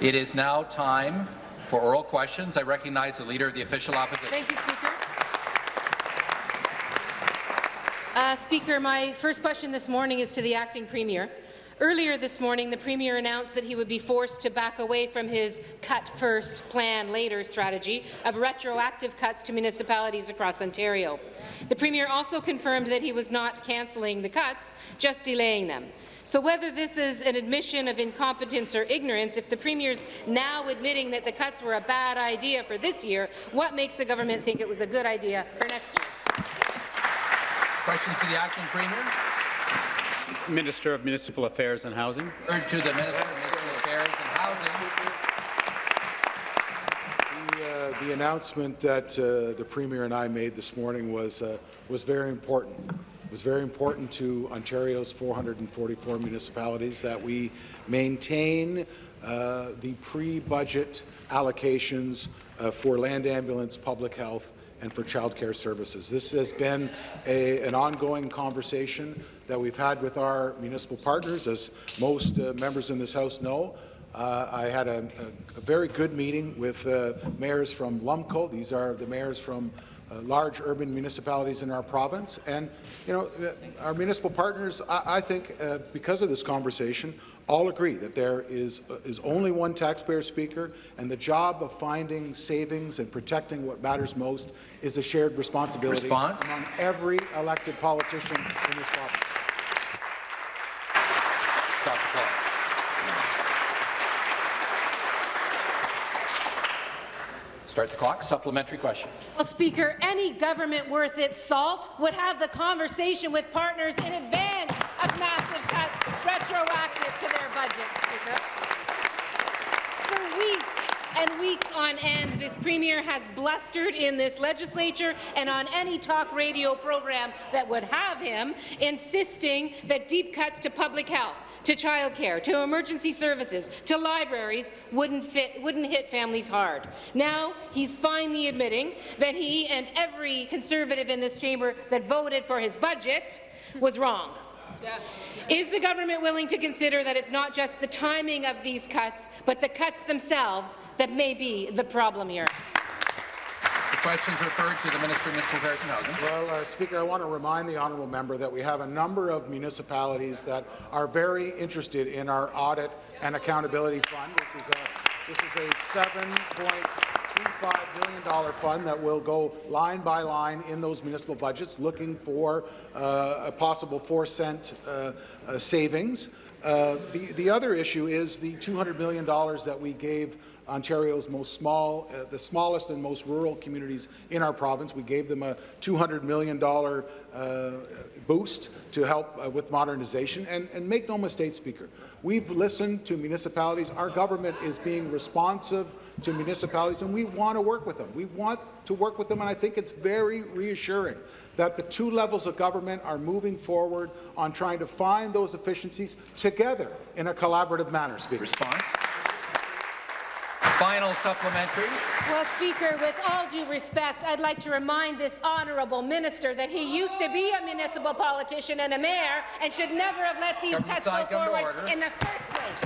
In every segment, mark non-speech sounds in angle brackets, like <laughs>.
It is now time for oral questions. I recognize the Leader of the Official Opposition. Thank you, Speaker. Uh, Speaker, my first question this morning is to the Acting Premier. Earlier this morning, the Premier announced that he would be forced to back away from his cut first, plan later strategy of retroactive cuts to municipalities across Ontario. The Premier also confirmed that he was not cancelling the cuts, just delaying them. So whether this is an admission of incompetence or ignorance, if the Premier's now admitting that the cuts were a bad idea for this year, what makes the government think it was a good idea for next year? Questions to the Acting Premier? Minister of Municipal Affairs and Housing. Third to the Minister of Municipal Affairs and Housing. The, uh, the announcement that uh, the Premier and I made this morning was, uh, was very important. It was very important to Ontario's 444 municipalities that we maintain uh, the pre-budget allocations uh, for land ambulance, public health, and for childcare services. This has been a, an ongoing conversation that we've had with our municipal partners, as most uh, members in this House know. Uh, I had a, a, a, very good meeting with uh, mayors from Lumco. These are the mayors from uh, large urban municipalities in our province. And, you know, uh, our municipal partners, I, I think, uh, because of this conversation, all agree that there is, uh, is only one taxpayer speaker, and the job of finding savings and protecting what matters most is a shared responsibility Response? among every elected politician in this province. Stop the clock. Start the clock. Supplementary question. Well, Speaker, any government worth its salt would have the conversation with partners in advance of massive cuts retroactive to their budgets, Speaker. For weeks, and weeks on end, this Premier has blustered in this legislature and on any talk radio program that would have him, insisting that deep cuts to public health, to childcare, to emergency services, to libraries wouldn't, fit, wouldn't hit families hard. Now he's finally admitting that he and every Conservative in this chamber that voted for his budget was wrong. Yeah. Is the government willing to consider that it's not just the timing of these cuts, but the cuts themselves that may be the problem here? The question is referred to the Minister of Municipal Affairs Housing. Well, uh, Speaker, I want to remind the honourable member that we have a number of municipalities that are very interested in our audit and accountability fund. This is a this is a seven point $35 billion fund that will go line by line in those municipal budgets, looking for uh, a possible four-cent uh, uh, savings. Uh, the, the other issue is the $200 million that we gave Ontario's most small, uh, the smallest and most rural communities in our province. We gave them a $200 million uh, boost to help uh, with modernization. And, and make no mistake, Speaker, we've listened to municipalities. Our government is being responsive to municipalities, and we want to work with them. We want to work with them, and I think it's very reassuring that the two levels of government are moving forward on trying to find those efficiencies together in a collaborative manner, Speaker. Response. Final supplementary. Well, Speaker, with all due respect, I'd like to remind this honourable minister that he used to be a municipal politician and a mayor and should never have let these Government cuts go forward in the first place.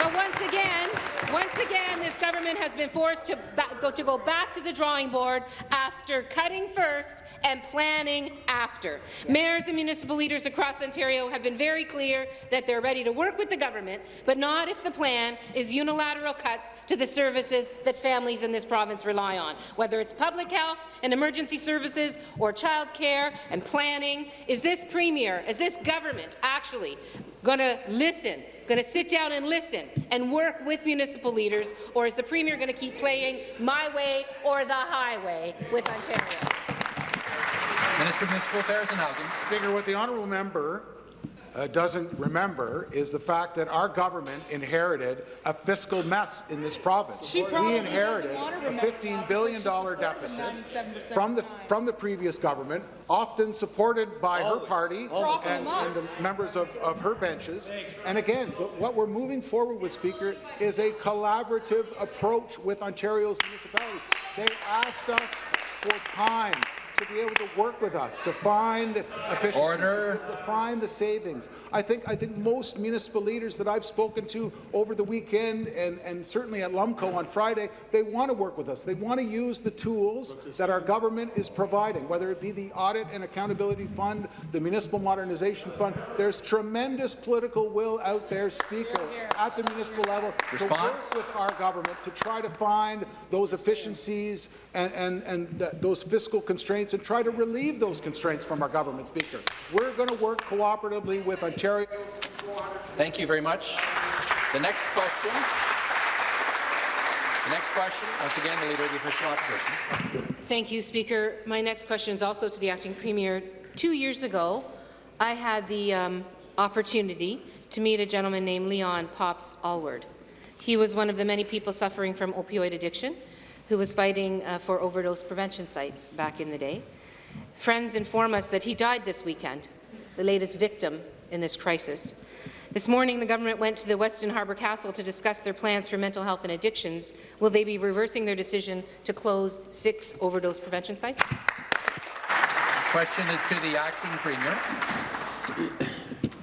But once again, once again, this government has been forced to go, to go back to the drawing board after cutting first and planning after. Mayors and municipal leaders across Ontario have been very clear that they're ready to work with the government, but not if the plan is unilateral cuts to the services that families in this province rely on, whether it's public health and emergency services or childcare and planning. Is this Premier, is this government actually going to listen going to sit down and listen and work with municipal leaders, or is the Premier going to keep playing my way or the highway with Ontario? Minister of Municipal Affairs and Housing. Speaker, what the honourable member uh, doesn't remember is the fact that our government inherited a fiscal mess in this province. we inherited a $15 billion deficit from the, from the previous government, often supported by her party and, and, the members of, of her benches. And again, what we're moving forward with, Speaker, is a collaborative approach with Ontario's municipalities. They asked us for time to be able to work with us, to find efficiencies, Order. to find the savings. I think, I think most municipal leaders that I've spoken to over the weekend and, and certainly at Lumco on Friday, they want to work with us. They want to use the tools that our government is providing, whether it be the Audit and Accountability Fund, the Municipal Modernization Fund. There's tremendous political will out there, Speaker, at the municipal level to work with our government to try to find those efficiencies and, and, and th those fiscal constraints and try to relieve those constraints from our government, Speaker. We're going to work cooperatively with Ontario. Thank you very much. The next question. The next question, once again, the Leader of the Official Opposition. Thank you, Speaker. My next question is also to the Acting Premier. Two years ago, I had the um, opportunity to meet a gentleman named Leon Pops Allward. He was one of the many people suffering from opioid addiction who was fighting uh, for overdose prevention sites back in the day. Friends inform us that he died this weekend, the latest victim in this crisis. This morning, the government went to the Westin Harbour Castle to discuss their plans for mental health and addictions. Will they be reversing their decision to close six overdose prevention sites? Question is to the Acting Premier,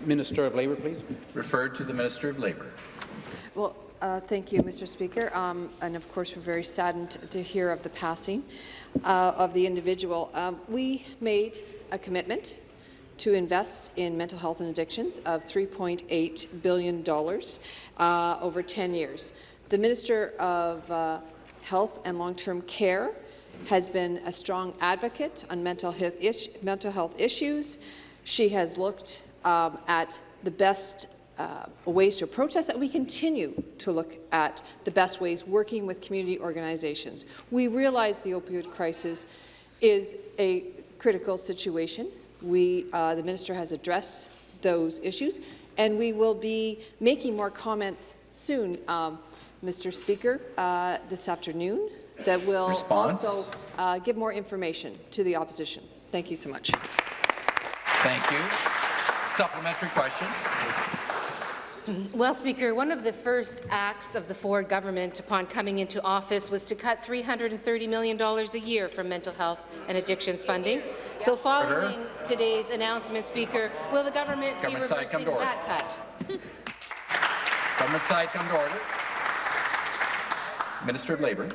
Minister of Labour, please. referred to the Minister of Labour. Well, uh, thank you, Mr. Speaker. Um, and of course, we're very saddened to hear of the passing uh, of the individual. Um, we made a commitment to invest in mental health and addictions of $3.8 billion uh, over 10 years. The Minister of uh, Health and Long-Term Care has been a strong advocate on mental health, mental health issues. She has looked um, at the best uh, ways to approach this, and we continue to look at the best ways working with community organizations. We realize the opioid crisis is a critical situation. We, uh, the minister has addressed those issues, and we will be making more comments soon, um, Mr. Speaker, uh, this afternoon, that will Response? also uh, give more information to the opposition. Thank you so much. Thank you. Supplementary question. <laughs> Well, Speaker, one of the first acts of the Ford government upon coming into office was to cut $330 million a year from mental health and addictions funding. So following today's announcement, Speaker, will the government, Government be side, come reversing to that cut? Government side, come to order. Minister of Labour.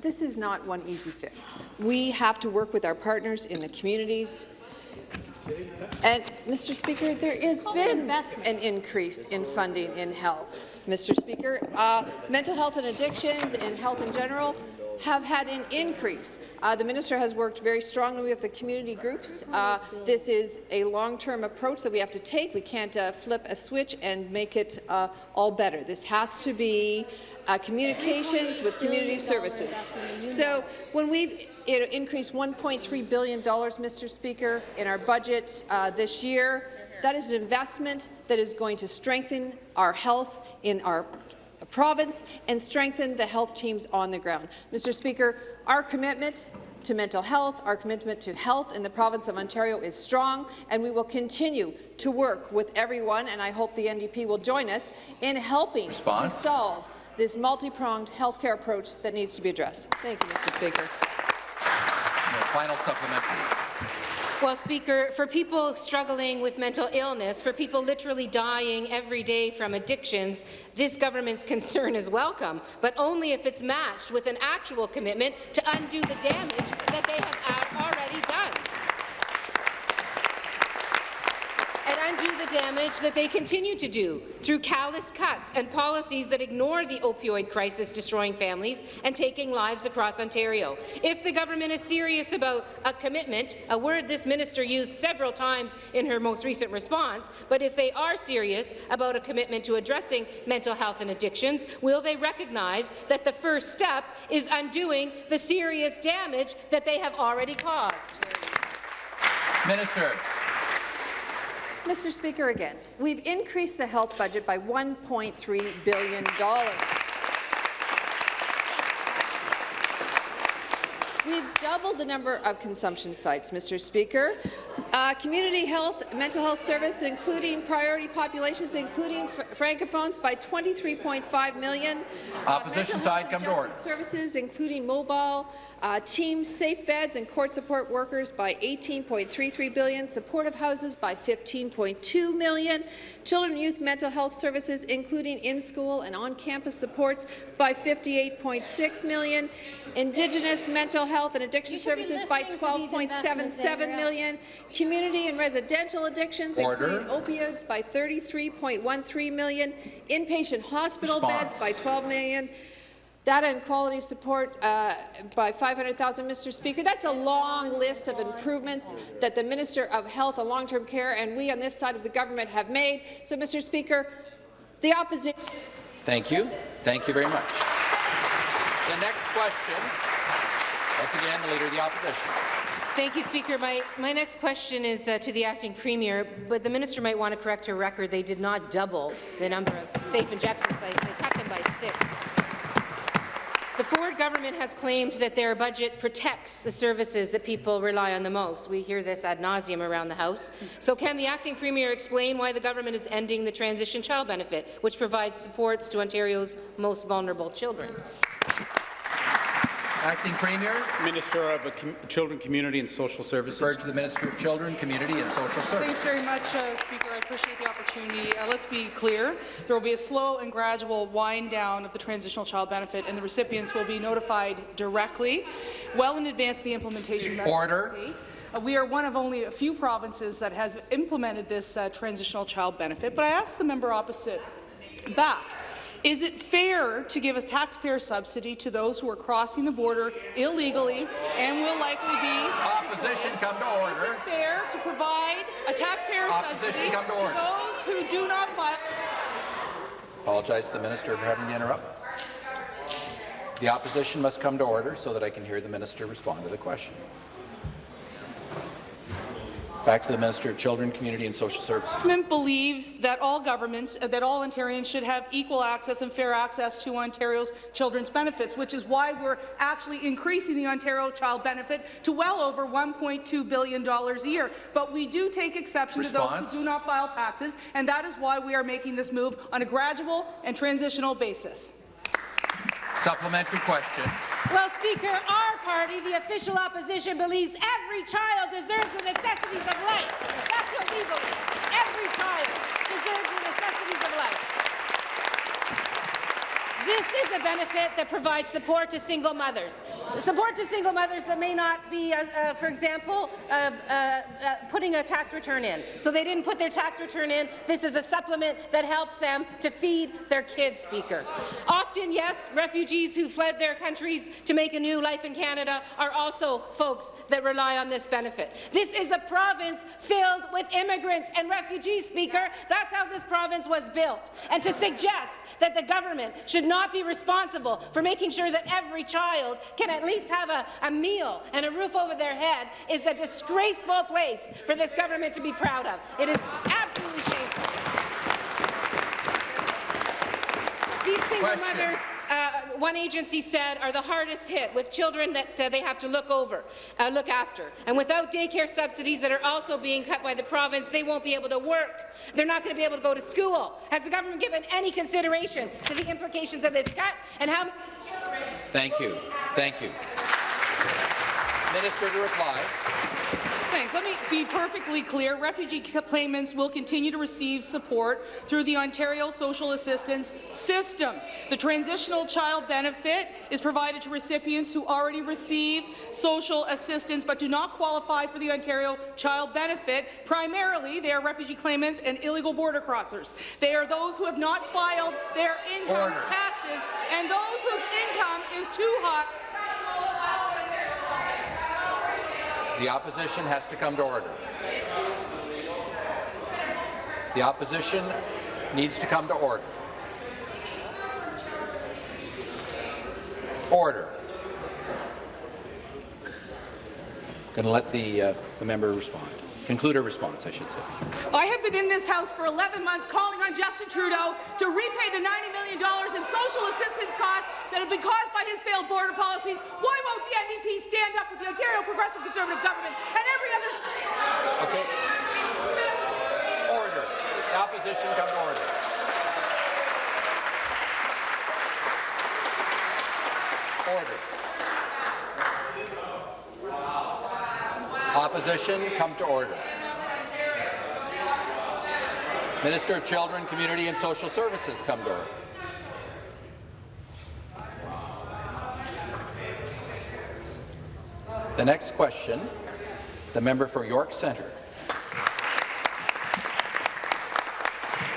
This is not one easy fix. We have to work with our partners in the communities. And, Mr. Speaker, there has been an increase in funding in health. Mr. Speaker, uh, mental health and addictions and health in general have had an increase. Uh, the minister has worked very strongly with the community groups. Uh, this is a long-term approach that we have to take. We can't uh, flip a switch and make it uh, all better. This has to be uh, communications with community services. So when we've know, increased $1.3 billion, Mr. Speaker, in our budget uh, this year, that is an investment that is going to strengthen our health in our province and strengthen the health teams on the ground. Mr. Speaker, our commitment to mental health, our commitment to health in the province of Ontario is strong, and we will continue to work with everyone, and I hope the NDP will join us in helping Response. to solve this multi-pronged healthcare approach that needs to be addressed. Thank you, Mr. Speaker. Final supplementary. Well, Speaker, for people struggling with mental illness, for people literally dying every day from addictions, this government's <laughs> concern is welcome, but only if it's matched with an actual commitment to undo the damage that they have already done. And undo the damage that they continue to do through callous cuts and policies that ignore the opioid crisis destroying families and taking lives across Ontario. If the government is serious about a commitment, a word this minister used several times in her most recent response, but if they are serious about a commitment to addressing mental health and addictions, will they recognize that the first step is undoing the serious damage that they have already caused? Minister. Mr. Speaker, again, we've increased the health budget by $1.3 billion. We've doubled the number of consumption sites, Mr. Speaker. Uh, community health, mental health service, including priority populations, including francophones, by 23.5 million. Uh, Opposition mental side, come to order. Services, including mobile uh, teams, safe beds, and court support workers, by 18.33 billion. Supportive houses by 15.2 million. Children and youth mental health services, including in-school and on-campus supports, by 58.6 million. Indigenous mental health and addiction You should be services by listening to these investments, 12.77 Andrea. million. Community and residential addictions, Order. including opioids, by 33.13 million. Inpatient hospital beds by 12 million. Data and quality support uh, by 500,000, Mr. Speaker. That's a long list of improvements that the Minister of Health and Long-Term Care and we on this side of the government have made. So, Mr. Speaker, the opposition. Thank you. Thank you very much. The next question, once again, the Leader of the Opposition. Thank you, Speaker. My, my next question is uh, to the acting premier, but the minister might want to correct her record. They did not double the number of safe injection sites. They cut them by six. The Ford government has claimed that their budget protects the services that people rely on the most. We hear this ad nauseum around the House. So can the acting premier explain why the government is ending the transition child benefit, which provides supports to Ontario's most vulnerable children? Acting Premier, Minister of Com- Children, Community and Social Services. referred to the Minister of Children, Community and Social Thanks very much, uh, Speaker. I appreciate the opportunity. Uh, let's be clear. There will be a slow and gradual wind down of the transitional child benefit, and the recipients will be notified directly, well in advance of the implementation Order. date. Uh, we are one of only a few provinces that has implemented this uh, transitional child benefit, but I asked the member opposite back. Is it fair to give a taxpayer subsidy to those who are crossing the border illegally and will likely be Opposition, come to order. is it fair to provide a taxpayer Opposition, subsidy come to those who do not file? Apologize to the Minister for having to interrupt. The Opposition must come to order so that I can hear the Minister respond to the question. Back to the Minister of Children, Community and Social Services. The government believes that all governments, uh, that all Ontarians should have equal access and fair access to Ontario's children's benefits, which is why we're actually increasing the Ontario child benefit to well over $1.2 billion a year. But we do take exception to those who do not file taxes, and that is why we are making this move on a gradual and transitional basis. Supplementary question. Well, Speaker, our party, the official opposition, believes every child deserves the necessities of life. That's what we believe. Every child deserves the necessities of life. This is a benefit that provides support to single mothers. Support to single mothers that may not be, uh, uh, for example, uh, uh, uh, putting a tax return in. So they didn't put their tax return in. This is a supplement that helps them to feed their kids, Speaker. Often, yes, refugees who fled their countries to make a new life in Canada are also folks that rely on this benefit. This is a province filled with immigrants and refugees, Speaker. That's how this province was built. And to suggest that the government should not be responsible for making sure that every child can at least have a, a meal and a roof over their head is a disgraceful place for this government to be proud of. It is absolutely shameful. These single Question. mothers, uh, one agency said, are the hardest hit with children that uh, they have to look over, uh, look after. And without daycare subsidies that are also being cut by the province, they won't be able to work. They're not going to be able to go to school. Has the government given any consideration to the implications of this cut and how many children Thank you. Thank you. Minister to reply. Thanks. Let me be perfectly clear. Refugee claimants will continue to receive support through the Ontario Social Assistance System. The transitional child benefit is provided to recipients who already receive social assistance but do not qualify for the Ontario child benefit. Primarily, they are refugee claimants and illegal border crossers. They are those who have not filed their income Order. taxes and those whose income is too high The opposition has to come to order. The opposition needs to come to order. Order. I'm Going to let the, uh, the member respond. Conclude her response, I should say. I have been in this House for 11 months calling on Justin Trudeau to repay the $90 million in social assistance costs that have been caused by his failed border policies. Why won't the NDP stand up with the Ontario Progressive Conservative Government and every other... Okay. Order. The opposition come to order. Order. Opposition come to order. Minister of Children, Community and Social Services come to order. The next question, the member for York Centre.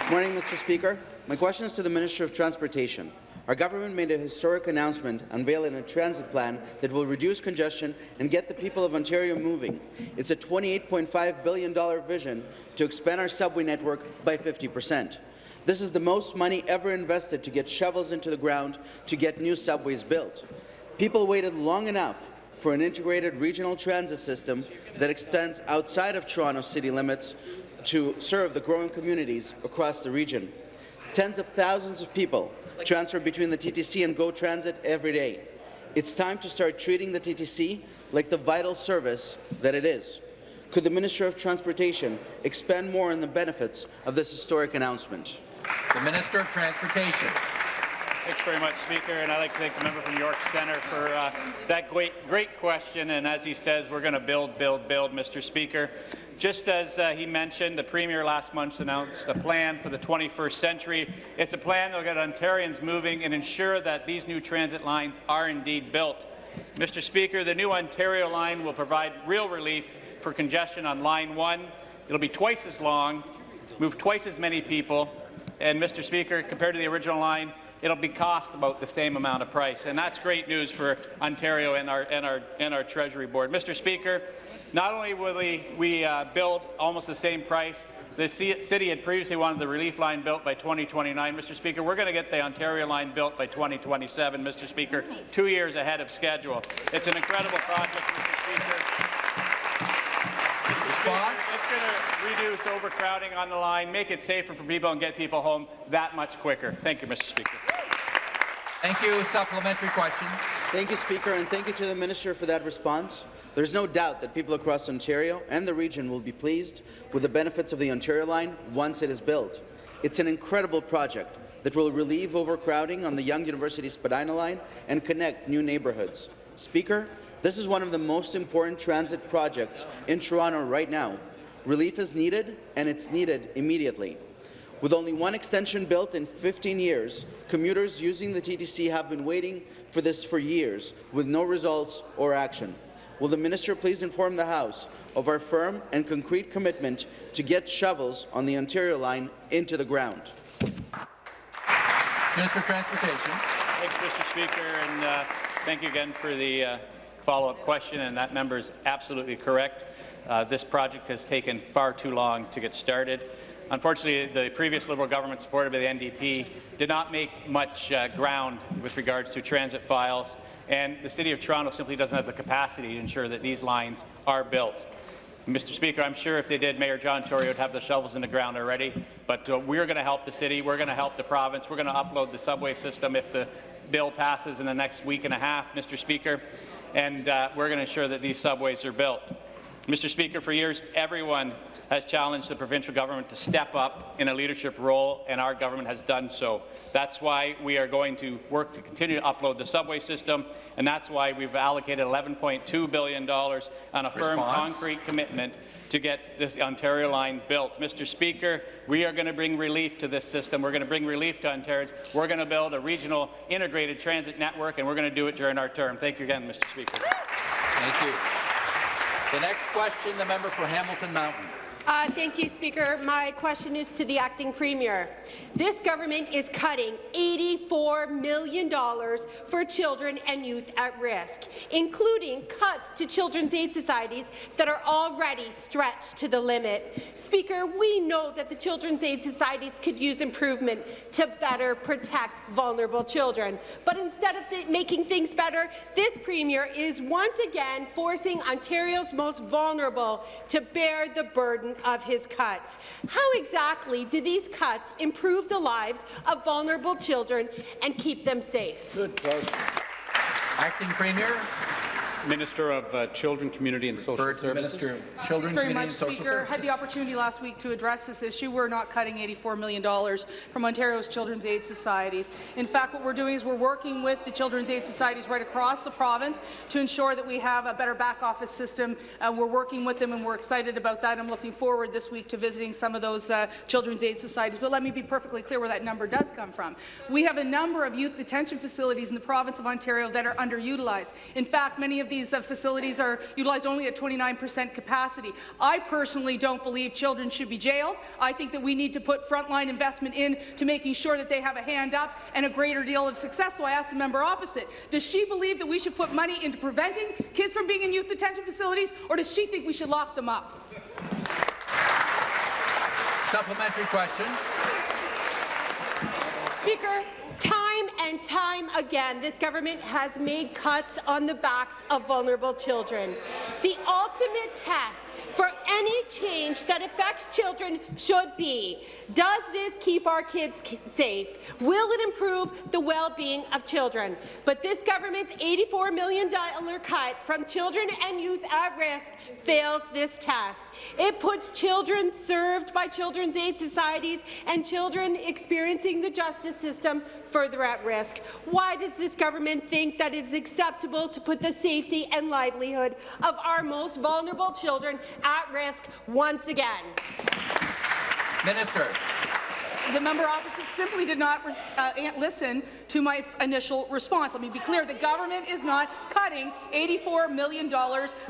Morning, Mr. Speaker. My question is to the Minister of Transportation. Our government made a historic announcement unveiling a transit plan that will reduce congestion and get the people of Ontario moving. It's a $28.5 billion vision to expand our subway network by 50 percent. This is the most money ever invested to get shovels into the ground to get new subways built. People waited long enough for an integrated regional transit system that extends outside of Toronto city limits to serve the growing communities across the region. Tens of thousands of people transfer between the TTC and GO Transit every day. It's time to start treating the TTC like the vital service that it is. Could the Minister of Transportation expand more on the benefits of this historic announcement? The Minister of Transportation. Thanks very much, Speaker, and I'd like to thank the member from York Centre for uh, that great, great question. And as he says, we're going to build, build, build, Mr. Speaker. Just as uh, he mentioned, the Premier last month announced a plan for the 21st century. It's a plan that will get Ontarians moving and ensure that these new transit lines are indeed built. Mr. Speaker, the new Ontario line will provide real relief for congestion on Line 1. It'll be twice as long, move twice as many people, and Mr. Speaker, compared to the original line, it'll be cost about the same amount of price, and that's great news for Ontario and our and our and our Treasury Board. Mr. Speaker, not only will we, we uh, build almost the same price, the city had previously wanted the relief line built by 2029. Mr. Speaker, we're going to get the Ontario line built by 2027, Mr. Speaker, two years ahead of schedule. It's an incredible project, Mr. Speaker. Response? It's going to reduce overcrowding on the line, make it safer for people, and get people home that much quicker. Thank you, Mr. Speaker. Thank you. Supplementary question. Thank you, Speaker, and thank you to the Minister for that response. There's no doubt that people across Ontario and the region will be pleased with the benefits of the Ontario line once it is built. It's an incredible project that will relieve overcrowding on the Yonge University Spadina line and connect new neighbourhoods. Speaker, this is one of the most important transit projects in Toronto right now. Relief is needed, and it's needed immediately. With only one extension built in 15 years, commuters using the TTC have been waiting for this for years, with no results or action. Will the minister please inform the House of our firm and concrete commitment to get shovels on the Ontario line into the ground? Minister of Transportation. Thanks, Mr. Speaker, and uh, thank you again for the uh, follow-up question, and that member is absolutely correct. Uh, this project has taken far too long to get started. Unfortunately, the previous Liberal government, supported by the NDP, did not make much uh, ground with regards to transit files, and the City of Toronto simply doesn't have the capacity to ensure that these lines are built. Mr. Speaker, I'm sure if they did, Mayor John Tory would have the shovels in the ground already, but uh, we're going to help the city, we're going to help the province, we're going to upload the subway system if the bill passes in the next week and a half, Mr. Speaker and uh, we're going to ensure that these subways are built. Mr. Speaker, for years, everyone has challenged the provincial government to step up in a leadership role, and our government has done so. That's why we are going to work to continue to upload the subway system, and that's why we've allocated $11.2 billion on a firm, Response? concrete commitment to get this Ontario line built. Mr. Speaker, we are going to bring relief to this system. We're going to bring relief to Ontarians. We're going to build a regional integrated transit network, and we're going to do it during our term. Thank you again, Mr. Speaker. Thank you. The next question, the member for Hamilton Mountain. Uh, thank you, Speaker. My question is to the acting premier. This government is cutting $84 million for children and youth at risk, including cuts to children's aid societies that are already stretched to the limit. Speaker, we know that the children's aid societies could use improvement to better protect vulnerable children. But instead of th making things better, this premier is once again forcing Ontario's most vulnerable to bear the burden of his cuts. How exactly do these cuts improve the lives of vulnerable children and keep them safe? Acting Premier, Minister of uh, Children, Community and Social refer to the Services. Minister of Children, Very Community much, and Social Speaker. Services. Had the opportunity last week to address this issue. We're not cutting $84 million from Ontario's Children's Aid Societies. In fact, what we're doing is we're working with the Children's Aid Societies right across the province to ensure that we have a better back office system. Uh, we're working with them and we're excited about that. I'm looking forward this week to visiting some of those uh, Children's Aid Societies. But let me be perfectly clear where that number does come from. We have a number of youth detention facilities in the province of Ontario that are underutilized. In fact, many of these uh, facilities are utilized only at 29 percent capacity. I personally don't believe children should be jailed. I think that we need to put frontline investment in to making sure that they have a hand up and a greater deal of success. So I ask the member opposite, does she believe that we should put money into preventing kids from being in youth detention facilities, or does she think we should lock them up? Supplementary question. Speaker, time and time again, this government has made cuts on the backs of vulnerable children. The ultimate test for any change that affects children should be, does this keep our kids safe? Will it improve the well-being of children? But this government's $84 million cut from children and youth at risk fails this test. It puts children served by children's aid societies and children experiencing the justice system further at risk. Why does this government think that it's acceptable to put the safety and livelihood of our most vulnerable children at risk once again? Minister. The member opposite simply did not uh, listen to my initial response. Let me be clear. The government is not cutting $84 million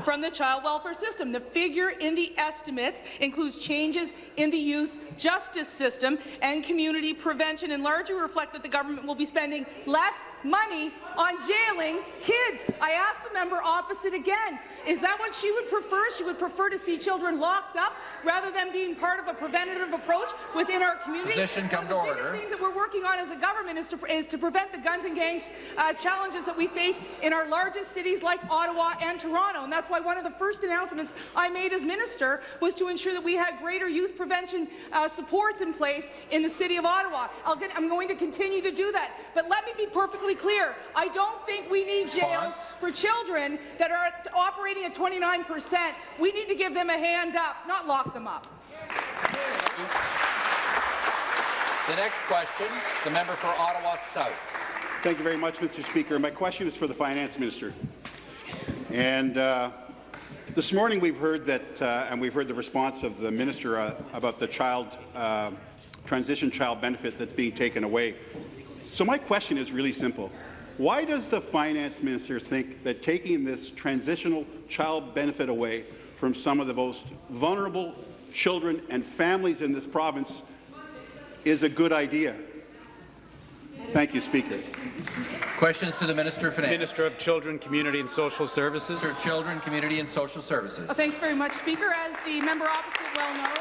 from the child welfare system. The figure in the estimates includes changes in the youth justice system and community prevention and largely reflect that the government will be spending less money on jailing kids. I asked the member opposite again, is that what she would prefer? She would prefer to see children locked up rather than being part of a preventative approach within our community? Position come One of the order. biggest things that we're working on as a government is to, is to prevent the guns and gangs uh, challenges that we face in our largest cities like Ottawa and Toronto. And that's why one of the first announcements I made as minister was to ensure that we had greater youth prevention uh, supports in place in the city of Ottawa. I'll get, I'm going to continue to do that. But let me be perfectly clear. I don't think we need jails for children that are operating at 29 percent. We need to give them a hand up, not lock them up. The next question, the member for Ottawa South. Thank you very much, Mr. Speaker. My question is for the Finance Minister. And uh, this morning we've heard that, uh, and we've heard the response of the Minister uh, about the child uh, transition child benefit that's being taken away. So my question is really simple. Why does the Finance Minister think that taking this transitional child benefit away from some of the most vulnerable children and families in this province is a good idea? Thank you, Speaker. Questions to the Minister of Finance. Minister of Children, Community and Social Services. Minister of Children, Community and Social Services. Well, thanks very much, Speaker. As the member opposite well knows,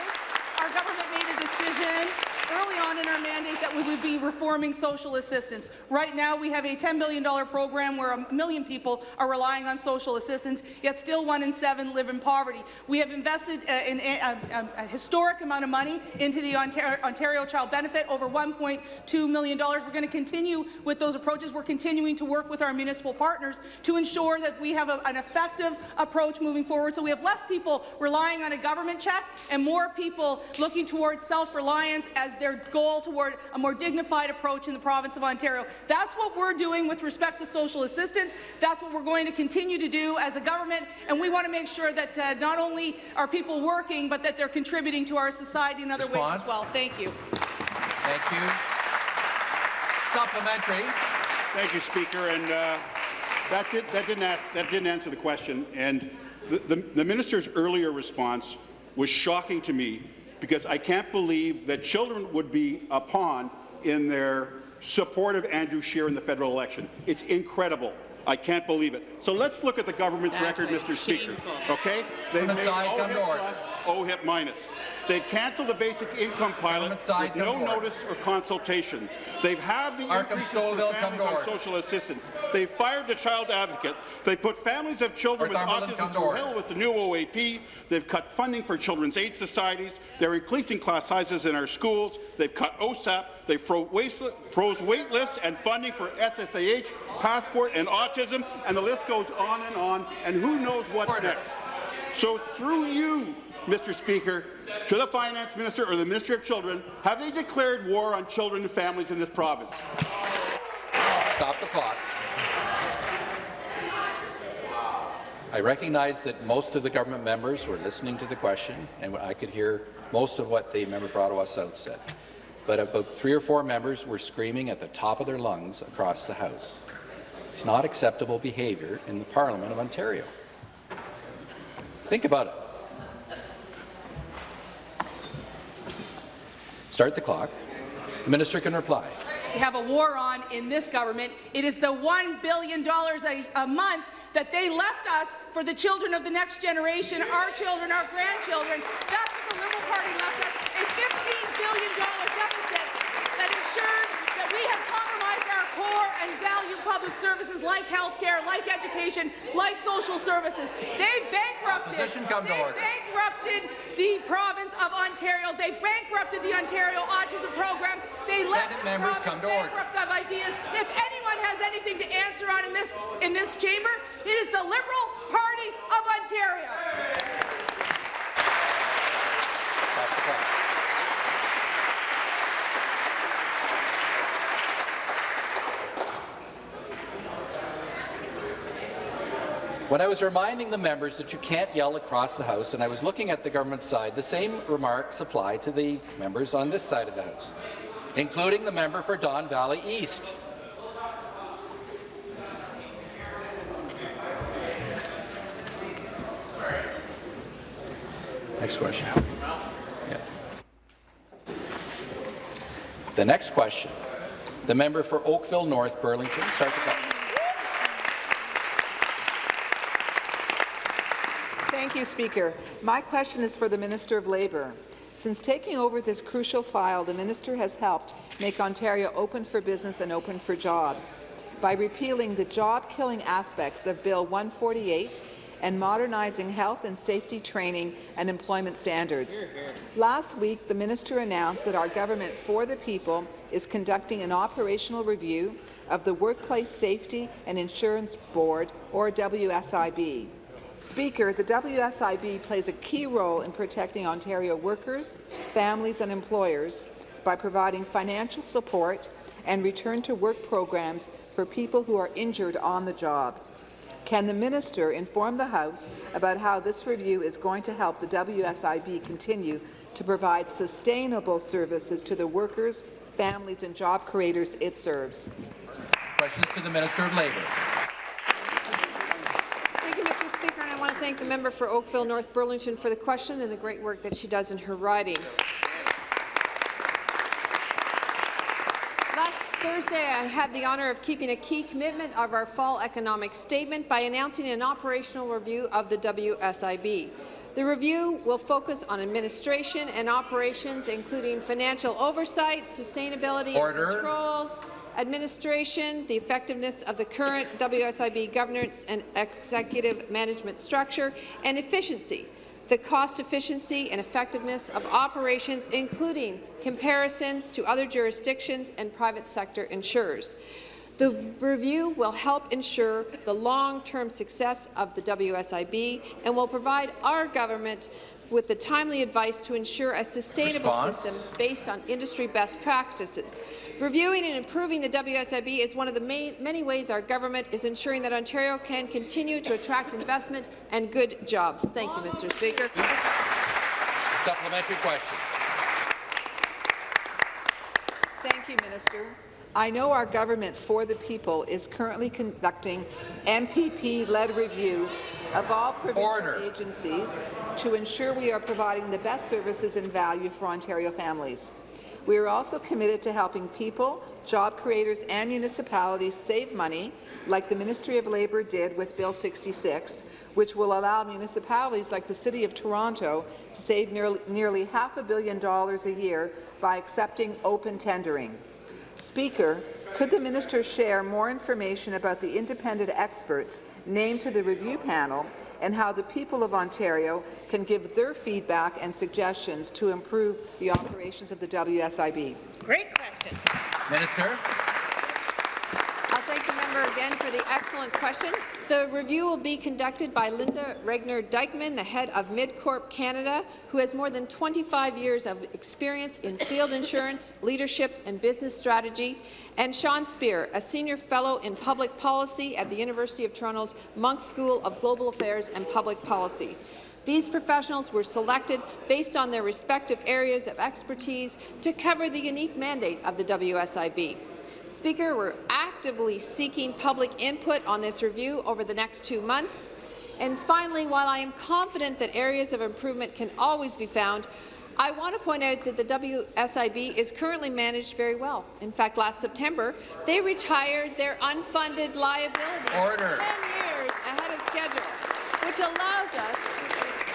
our government made a decision early on in our mandate that we would be reforming social assistance. Right now, we have a $10 billion program where a million people are relying on social assistance, yet still one in seven live in poverty. We have invested uh, in a, a- a historic amount of money into the Ontario, Ontario Child Benefit, over $1.2 million. We're going to continue with those approaches. We're continuing to work with our municipal partners to ensure that we have a- an effective approach moving forward, so we have less people relying on a government check and more people looking towards self-reliance as their goal toward a more dignified approach in the province of Ontario. That's what we're doing with respect to social assistance. That's what we're going to continue to do as a government, and we want to make sure that uh, not only are people working, but that they're contributing to our society in other ways as well. Thank you. Thank you. Supplementary. Thank you, Speaker. And uh, that, did, that, didn't ask, that didn't answer the question. And the, the, the minister's earlier response was shocking to me because I can't believe that children would be a pawn in their support of Andrew Scheer in the federal election. It's incredible. I can't believe it. So let's look at the government's record, Mr. Speaker. Okay? They made side, come to OHIP order. plus, OHIP minus. They've cancelled the basic income pilot with no order. notice or consultation. They've halved the Markham increases for families on social assistance. They've fired the child advocate. They put families of children with autism to through hell with the new OAP. They've cut funding for children's aid societies. They're increasing class sizes in our schools. They've cut OSAP. They froze wait lists and funding for SSAH, passport, and autism, and the list goes on and on. And who knows what's Order. next? So through you, Mr. Speaker, to the Finance Minister or the Minister of Children, have they declared war on children and families in this province? Stop the clock. I recognize that most of the government members were listening to the question, and I could hear most of what the member for Ottawa South said. But about three or four members were screaming at the top of their lungs across the House. It's not acceptable behaviour in the Parliament of Ontario. Think about it. Start the clock. The minister can reply. We have a war on in this government. It is the $1 billion a, a month that they left us for the children of the next generation, our children, our grandchildren. That's what the Liberal Party left us, a $15 billion deficit that ensured that we have compromised our core and value public services like healthcare, like education, like social services. They bankrupted, Opposition, come to they bankrupted the province of Ontario. They bankrupted the Ontario Autism Program. They left the members, province come to order. bankrupt of ideas. If anyone has anything to answer on in this in this chamber, it is the Liberal Party of Ontario. When I was reminding the members that you can't yell across the House, and I was looking at the government side, the same remarks apply to the members on this side of the House, including the member for Don Valley East. Next question. Yeah. The next question, the member for Oakville North Burlington. Start the clock. Thank you, Speaker. My question is for the Minister of Labour. Since taking over this crucial file, the minister has helped make Ontario open for business and open for jobs by repealing the job-killing aspects of Bill 148 and modernizing health and safety training and employment standards. Last week, the minister announced that our government for the people is conducting an operational review of the Workplace Safety and Insurance Board, or WSIB. Speaker, the WSIB plays a key role in protecting Ontario workers, families and employers by providing financial support and return-to-work programs for people who are injured on the job. Can the minister inform the House about how this review is going to help the WSIB continue to provide sustainable services to the workers, families and job creators it serves? Questions to the Minister of Labour. Thank you, Mr. Speaker, and I want to thank the member for Oakville North Burlington for the question and the great work that she does in her riding. Last Thursday, I had the honour of keeping a key commitment of our fall economic statement by announcing an operational review of the WSIB. The review will focus on administration and operations, including financial oversight, sustainability Order. and controls, administration, the effectiveness of the current WSIB governance and executive management structure, and efficiency, the cost efficiency and effectiveness of operations, including comparisons to other jurisdictions and private sector insurers. The review will help ensure the long-term success of the WSIB and will provide our government with the timely advice to ensure a sustainable Response. system based on industry best practices. Reviewing and improving the WSIB is one of the main, many ways our government is ensuring that Ontario can continue to attract investment and good jobs. Thank you, Mr. Speaker. Supplementary question. Thank you, Minister. I know our government for the people is currently conducting MPP-led reviews of all provincial Order. agencies to ensure we are providing the best services and value for Ontario families. We are also committed to helping people, job creators and municipalities save money, like the Ministry of Labour did with Bill 66, which will allow municipalities like the City of Toronto to save nearly, nearly half a billion dollars a year by accepting open tendering. Speaker, could the minister share more information about the independent experts named to the review panel and how the people of Ontario can give their feedback and suggestions to improve the operations of the WSIB? Great question. Minister. I'll thank the member again for the excellent question. The review will be conducted by Linda Regner Dykeman, the head of MidCorp Canada, who has more than 25 years of experience in field insurance, leadership and business strategy, and Sean Speer, a senior fellow in public policy at the University of Toronto's Munk School of Global Affairs and Public Policy. These professionals were selected based on their respective areas of expertise to cover the unique mandate of the WSIB. Speaker, we're actively seeking public input on this review over the next two months. And finally, while I am confident that areas of improvement can always be found, I want to point out that the WSIB is currently managed very well. In fact, last September, they retired their unfunded liability Order. 10 years ahead of schedule, which allows us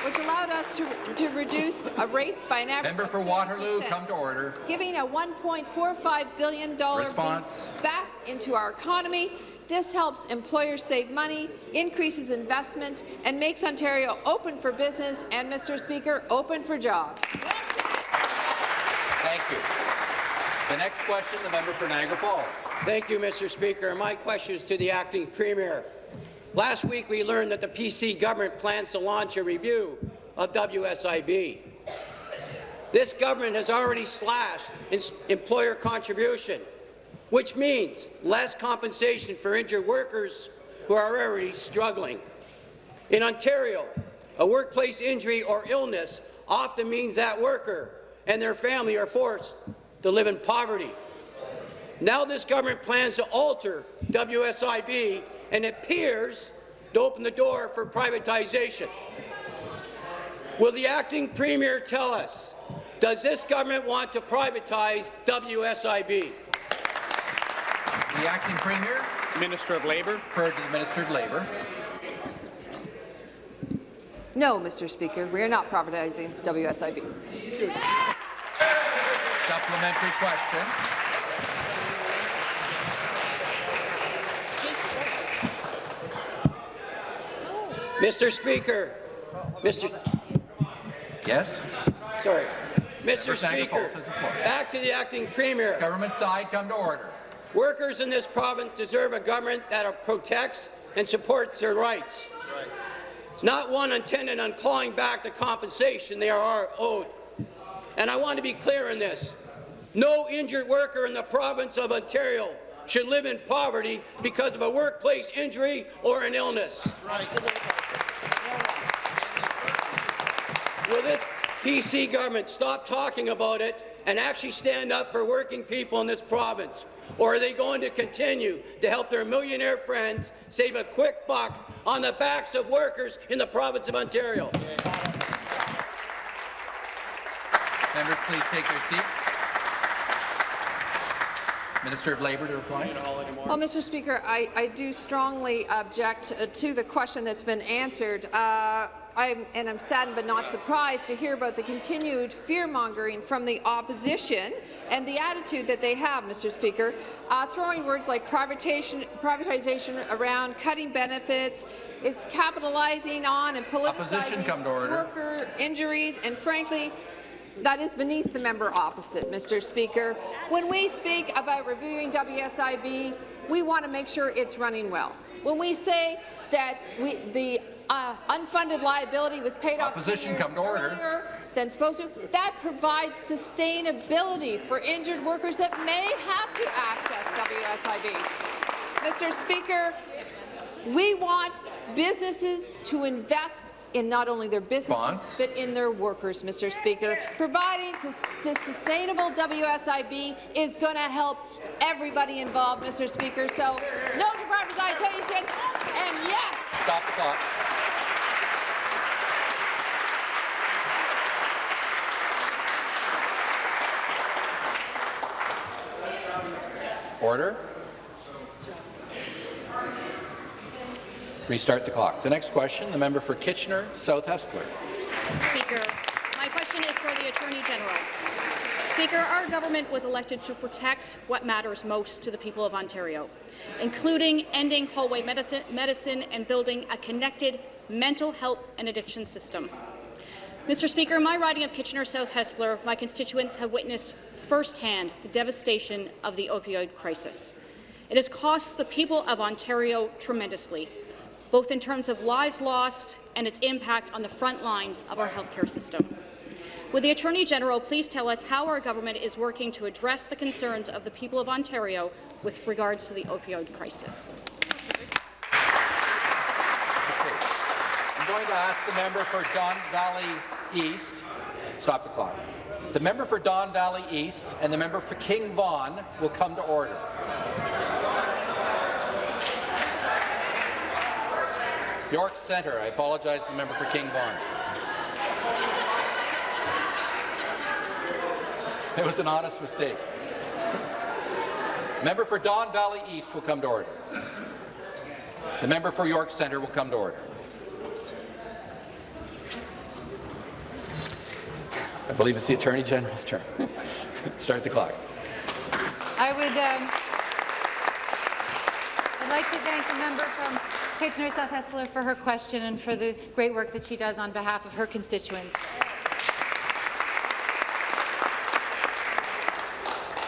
which allowed us to, to reduce uh, rates by an average Member of for Waterloo, 4%, come to order. giving a $1.45 billion Response. back into our economy. This helps employers save money, increases investment, and makes Ontario open for business and, Mr. Speaker, open for jobs. Thank you. The next question, the member for Niagara Falls. Thank you, Mr. Speaker. My question is to the acting premier. Last week, we learned that the PC government plans to launch a review of WSIB. This government has already slashed employer contribution, which means less compensation for injured workers who are already struggling. In Ontario, a workplace injury or illness often means that worker and their family are forced to live in poverty. Now this government plans to alter WSIB and appears to open the door for privatization. Will the acting premier tell us, does this government want to privatize WSIB? The acting premier. Minister of Labour. Referred to the Minister of Labour. No, Mr. Speaker, we are not privatizing WSIB. Supplementary question. Mr. Speaker, Mr. Yes. Sorry, Mr. Member for Niagara Speaker, Falls has the floor. back to the acting premier. Government side, come to order. Workers in this province deserve a government that protects and supports their rights. It's not one intended on clawing back the compensation they are owed. And I want to be clear in this. No injured worker in the province of Ontario should live in poverty because of a workplace injury or an illness. Will this PC government stop talking about it and actually stand up for working people in this province? Or are they going to continue to help their millionaire friends save a quick buck on the backs of workers in the province of Ontario? Members, please take their seats. Minister of Labour to reply. Well, Mr. Speaker, I, I do strongly object uh, to the question that's been answered. Uh, I'm, and I'm saddened but not surprised to hear about the continued fear-mongering from the opposition and the attitude that they have, Mr. Speaker, uh, throwing words like privatization, privatization around, cutting benefits, it's capitalizing on and politicizing come to order. worker injuries, and frankly, that is beneath the member opposite, Mr. Speaker. When we speak about reviewing WSIB, we want to make sure it's running well. When we say that we, the uh, unfunded liability was paid off Opposition, years come to order. earlier than supposed to, that provides sustainability for injured workers that may have to access WSIB. Mr. Speaker, we want businesses to invest in not only their businesses, Response. but in their workers, Mr. Speaker. Providing sus- to sustainable WSIB is going to help everybody involved, Mr. Speaker. So, no to privatization, and yes, Stop the clock. Order. Restart the clock. The next question, the member for Kitchener South Hespeler. Speaker, my question is for the Attorney General. Speaker, our government was elected to protect what matters most to the people of Ontario, including ending hallway medicine, and building a connected mental health and addiction system. Mr. Speaker, my riding of Kitchener South Hespeler, my constituents have witnessed firsthand the devastation of the opioid crisis. It has cost the people of Ontario tremendously, both in terms of lives lost and its impact on the front lines of our healthcare system. Would the Attorney General please tell us how our government is working to address the concerns of the people of Ontario with regards to the opioid crisis? I'm going to ask the member for Don Valley East. Stop the clock. The member for Don Valley East and the member for King Vaughan will come to order. York Centre. I apologize to the member for King Vaughan. It was an honest mistake. Member for Don Valley East will come to order. The member for York Centre will come to order. I believe it's the Attorney General's turn. <laughs> Start the clock. I would um, I'd like to thank the member from Kitchener South Hespeler for her question and for the great work that she does on behalf of her constituents.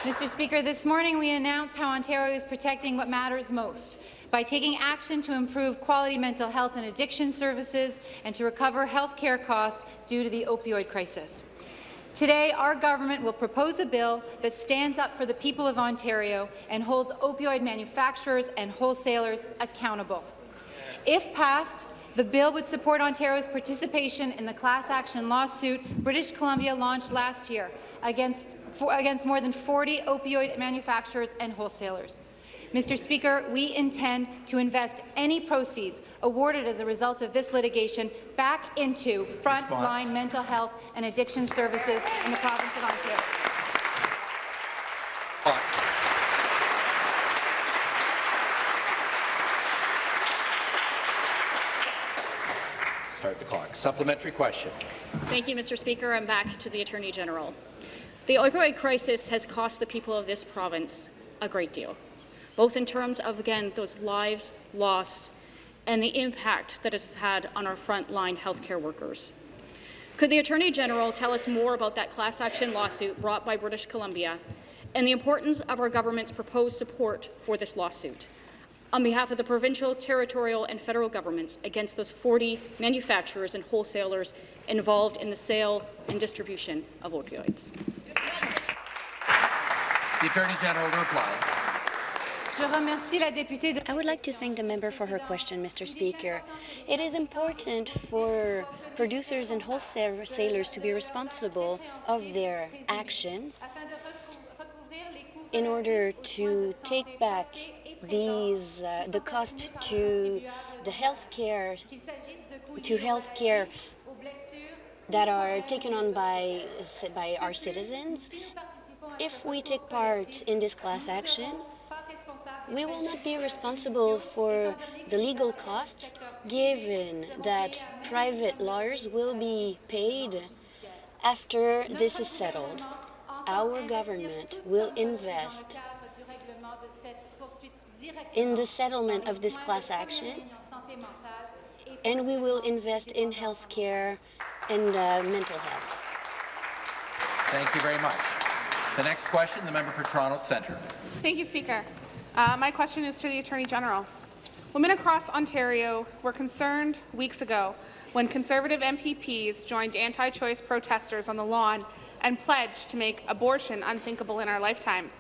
Mr. Speaker, this morning we announced how Ontario is protecting what matters most by taking action to improve quality mental health and addiction services and to recover health care costs due to the opioid crisis. Today, our government will propose a bill that stands up for the people of Ontario and holds opioid manufacturers and wholesalers accountable. If passed, the bill would support Ontario's participation in the class action lawsuit British Columbia launched last year against for, against more than 40 opioid manufacturers and wholesalers. Mr. Speaker, we intend to invest any proceeds awarded as a result of this litigation back into frontline mental health and addiction services in the province of Ontario. Start the clock. Supplementary question. Thank you, Mr. Speaker. I'm back to the Attorney General. The opioid crisis has cost the people of this province a great deal, both in terms of, again, those lives lost and the impact that it's had on our frontline healthcare workers. Could the Attorney General tell us more about that class action lawsuit brought by British Columbia and the importance of our government's proposed support for this lawsuit? On behalf of the provincial, territorial and federal governments against those 40 manufacturers and wholesalers involved in the sale and distribution of opioids. The Attorney General to reply. I would like to thank the member for her question, Mr. Speaker. It is important for producers and wholesalers to be responsible of their actions in order to take back these uh, the cost to the healthcare to healthcare that are taken on by by our citizens. If we take part in this class action, we will not be responsible for the legal costs, given that private lawyers will be paid after this is settled. Our government will invest in the settlement of this class action, and we will invest in health care and uh, mental health. Thank you very much. The next question, the member for Toronto Centre. Thank you, Speaker. Uh, my question is to the Attorney General. Women across Ontario were concerned weeks ago when Conservative MPPs joined anti-choice protesters on the lawn and pledged to make abortion unthinkable in our lifetime.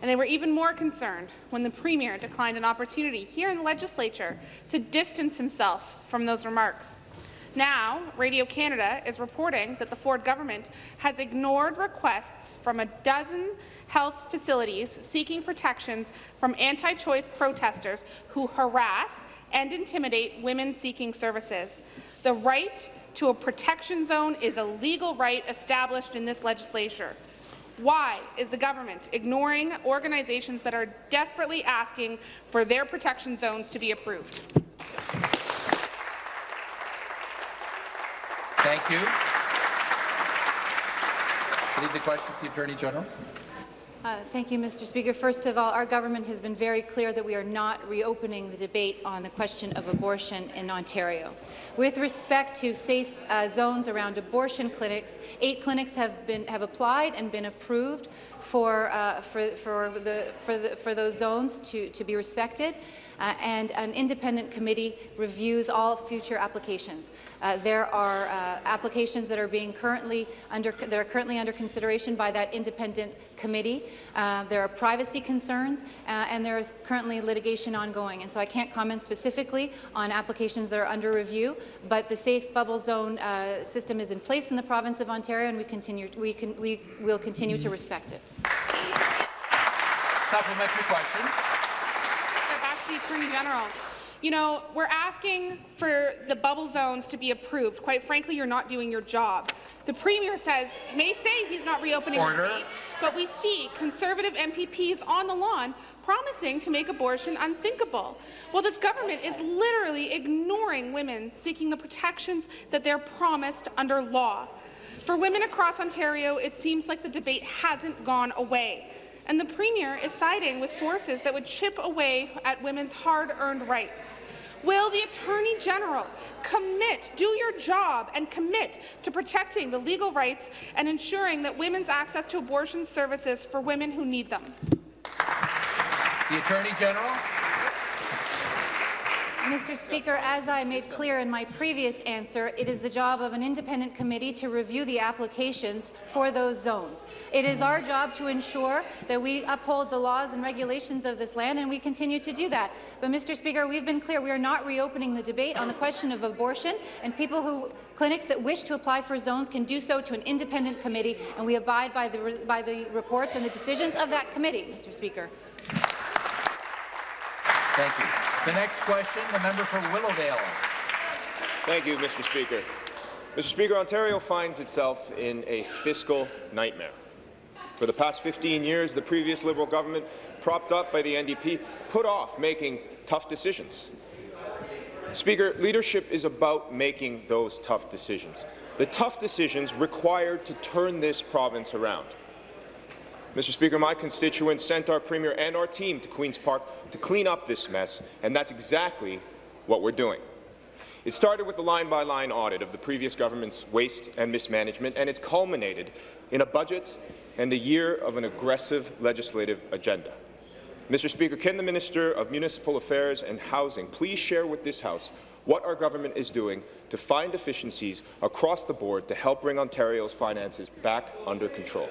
And they were even more concerned when the Premier declined an opportunity here in the legislature to distance himself from those remarks. Now, Radio Canada is reporting that the Ford government has ignored requests from a dozen health facilities seeking protections from anti-choice protesters who harass and intimidate women seeking services. The right to a protection zone is a legal right established in this legislature. Why is the government ignoring organizations that are desperately asking for their protection zones to be approved? Thank you. Leave the question to the Attorney General. Uh, thank you, Mr. Speaker. First of all, our government has been very clear that we are not reopening the debate on the question of abortion in Ontario. With respect to safe uh, zones around abortion clinics, eight clinics have been have applied and been approved for uh, for for the for the for those zones to to be respected uh, and an independent committee reviews all future applications. Uh, there are uh, applications that are being currently under that are currently under consideration by that independent committee. Uh, there are privacy concerns, uh, and there is currently litigation ongoing. And so I can't comment specifically on applications that are under review, but the safe bubble zone system is in place in the province of Ontario, and we continue we can we will continue to respect it. Supplementary question. back to the Attorney General. You know, we're asking for the bubble zones to be approved. Quite frankly, you're not doing your job. The Premier says, may say he's not reopening Order. the debate, but we see Conservative MPPs on the lawn promising to make abortion unthinkable. Well, this government is literally ignoring women seeking the protections that they're promised under law. For women across Ontario, it seems like the debate hasn't gone away and the Premier is siding with forces that would chip away at women's hard-earned rights. Will the Attorney General commit, do your job, and commit to protecting the legal rights and ensuring that women's access to abortion services for women who need them? The Attorney General. Mr. Speaker, as I made clear in my previous answer, it is the job of an independent committee to review the applications for those zones. It is our job to ensure that we uphold the laws and regulations of this land, and we continue to do that. But, Mr. Speaker, we've been clear we are not reopening the debate on the question of abortion, and people who clinics that wish to apply for zones can do so to an independent committee, and we abide by the, by the reports and the decisions of that committee, Mr. Speaker. Thank you. The next question, the member for Willowdale. Thank you, Mr. Speaker. Mr. Speaker, Ontario finds itself in a fiscal nightmare. For the past 15 years, the previous Liberal government, propped up by the NDP, put off making tough decisions. Speaker, leadership is about making those tough decisions. The tough decisions required to turn this province around. Mr. Speaker, my constituents sent our Premier and our team to Queen's Park to clean up this mess, and that's exactly what we're doing. It started with a line-by-line -line audit of the previous government's waste and mismanagement, and it's culminated in a budget and a year of an aggressive legislative agenda. Mr. Speaker, can the Minister of Municipal Affairs and Housing please share with this House what our government is doing to find efficiencies across the board to help bring Ontario's finances back under control?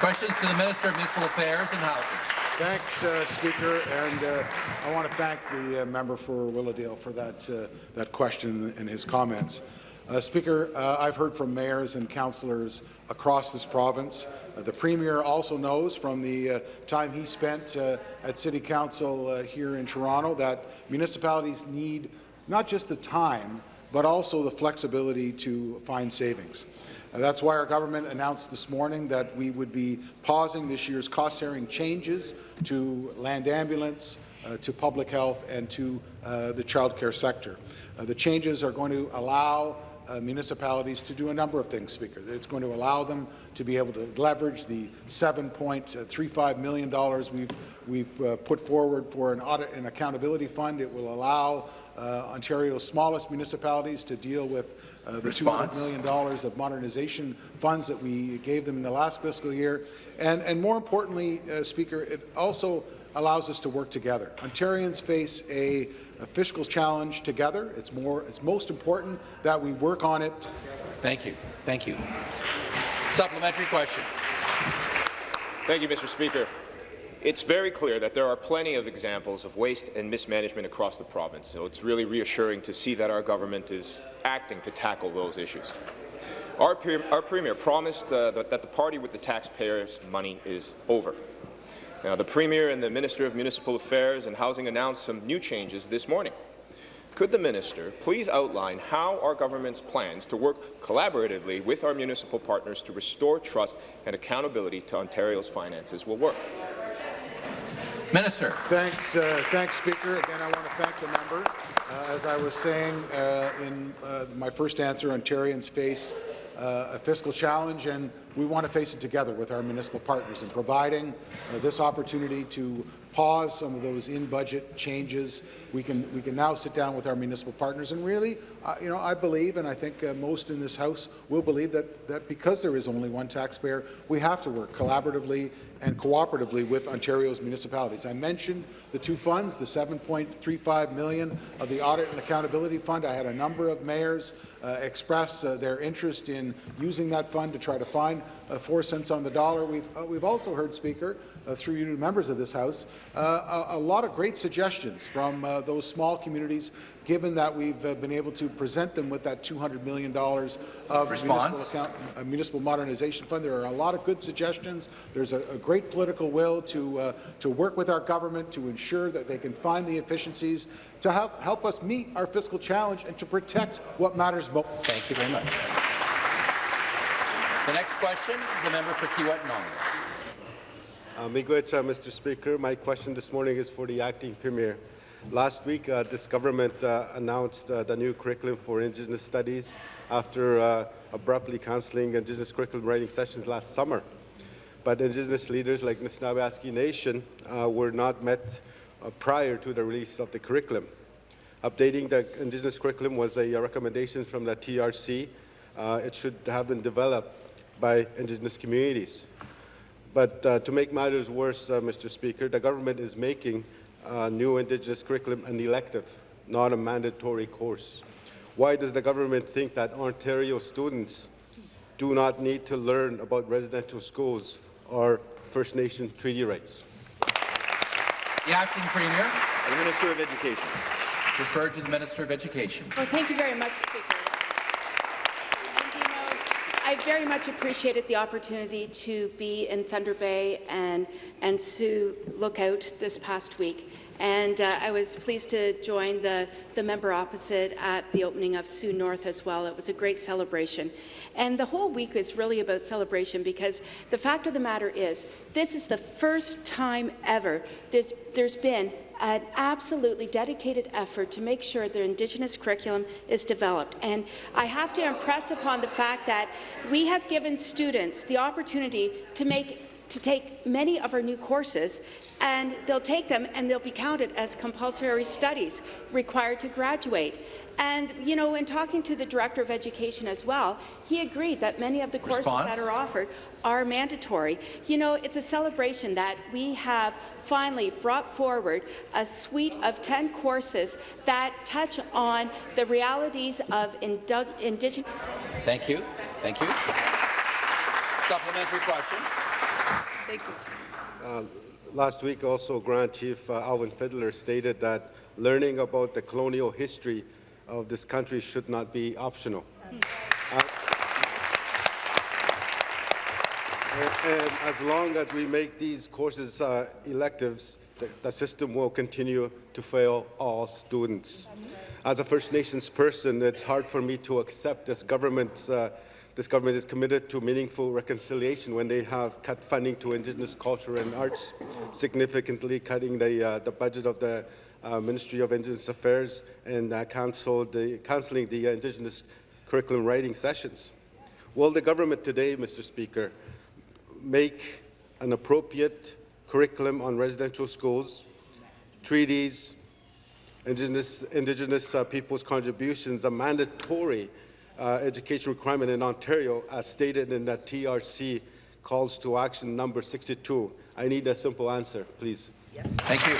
Questions to the Minister of Municipal Affairs and Housing. Thanks, uh, Speaker, and uh, I want to thank the uh, member for Willowdale for that, uh, that question and his comments. Uh, Speaker, uh, I've heard from mayors and councillors across this province. the Premier also knows from the time he spent at City Council here in Toronto that municipalities need not just the time, but also the flexibility to find savings. Uh, that's why our government announced this morning that we would be pausing this year's cost-sharing changes to land ambulance, uh, to public health, and to uh, the child care sector. Uh, the changes are going to allow uh, municipalities to do a number of things, Speaker. It's going to allow them to be able to leverage the $7.35 million we've, we've uh, put forward for an audit and accountability fund. It will allow Ontario's smallest municipalities to deal with uh, the $200 million of modernization funds that we gave them in the last fiscal year. And, and more importantly, uh, Speaker, it also allows us to work together. Ontarians face a, a, fiscal challenge together. It's, more, it's most important that we work on it. Thank you. Thank you. Supplementary question. Thank you, Mr. Speaker. It's very clear that there are plenty of examples of waste and mismanagement across the province, so it's really reassuring to see that our government is acting to tackle those issues. Our, our Premier promised uh, that, that the party with the taxpayers' money is over. Now, the Premier and the Minister of Municipal Affairs and Housing announced some new changes this morning. Could the minister please outline how our government's plans to work collaboratively with our municipal partners to restore trust and accountability to Ontario's finances will work? Minister. Thanks, uh, thanks, Speaker. Again, I want to thank the member. Uh, as I was saying uh, in uh, my first answer, Ontarians face uh, a fiscal challenge, and we want to face it together with our municipal partners. And providing uh, this opportunity to pause some of those in-budget changes, we can we can now sit down with our municipal partners and really, uh, you know, I believe, and I think uh, most in this House will believe that that because there is only one taxpayer, we have to work collaboratively and cooperatively with Ontario's municipalities. I mentioned the two funds, the 7.35 million of the Audit and Accountability Fund. I had a number of mayors uh, express uh, their interest in using that fund to try to find uh, four cents on the dollar. We've, uh, we've also heard, Speaker, uh, through you members of this House, uh, a, a, lot of great suggestions from those small communities given that we've uh, been able to present them with that $200 million of municipal, account, uh, municipal, modernization fund. There are a lot of good suggestions. There's a, a great political will to, uh, to work with our government to ensure that they can find the efficiencies to help, help us meet our fiscal challenge and to protect what matters most. Thank you very much. The next question, the member for Kiiwetinoong. Uh, Mr. Speaker. My question this morning is for the acting premier. Last week, uh, this government uh, announced uh, the new curriculum for Indigenous studies after uh, abruptly cancelling Indigenous curriculum writing sessions last summer. But Indigenous leaders like Nishnawbe Nation uh, were not met uh, prior to the release of the curriculum. Updating the Indigenous curriculum was a recommendation from the TRC. it should have been developed by Indigenous communities. But to make matters worse, Mr. Speaker, the government is making uh, new Indigenous curriculum an elective, not a mandatory course? Why does the government think that Ontario students do not need to learn about residential schools or First Nation treaty rights? The Acting Premier. The Minister of Education. Referred to the Minister of Education. Well, thank you very much, Speaker. Very much appreciated the opportunity to be in Thunder Bay and, and Sioux Lookout this past week. And uh, I was pleased to join the, the member opposite at the opening of Sioux North as well. It was a great celebration. And the whole week is really about celebration because the fact of the matter is this is the first time ever there's, there's been an absolutely dedicated effort to make sure the Indigenous curriculum is developed. And I have to impress upon the fact that we have given students the opportunity to make to take many of our new courses, and they'll take them and they'll be counted as compulsory studies required to graduate. And, you know, in talking to the Director of Education as well, he agreed that many of the courses that are offered are mandatory. You know, it's a celebration that we have finally brought forward a suite of 10 courses that touch on the realities of Indigenous. Thank you. Thank you. Supplementary question. Thank you. Uh, last week, also, Grand Chief uh, Alvin Fiddler stated that learning about the colonial history of this country should not be optional. Uh, and, and, as long as we make these courses uh, electives, the, the, system will continue to fail all students. As a First Nations person, it's hard for me to accept this government's uh, this government is committed to meaningful reconciliation when they have cut funding to Indigenous culture and arts, significantly cutting the, uh, the budget of the uh, Ministry of Indigenous Affairs and uh, the, cancelling the Indigenous curriculum writing sessions. Will the government today, Mr. Speaker, make an appropriate curriculum on residential schools, treaties, Indigenous, indigenous uh, people's contributions a mandatory Uh, education requirement in Ontario, as stated in the TRC calls to action number 62? I need a simple answer, please. Yes. Thank you.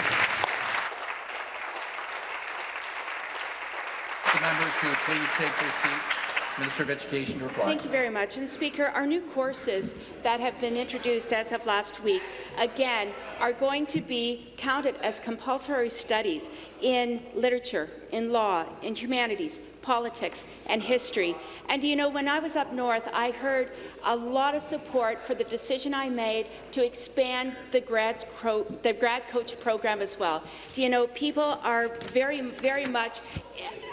The members to please take their seats. Minister of Education to reply. Thank you very much. And Speaker, our new courses that have been introduced as of last week, again, are going to be counted as compulsory studies in literature, in law, in humanities, politics, and history. And you know, when I was up north, I heard a lot of support for the decision I made to expand the grad, the grad coach program as well. Do you know, people are very, very much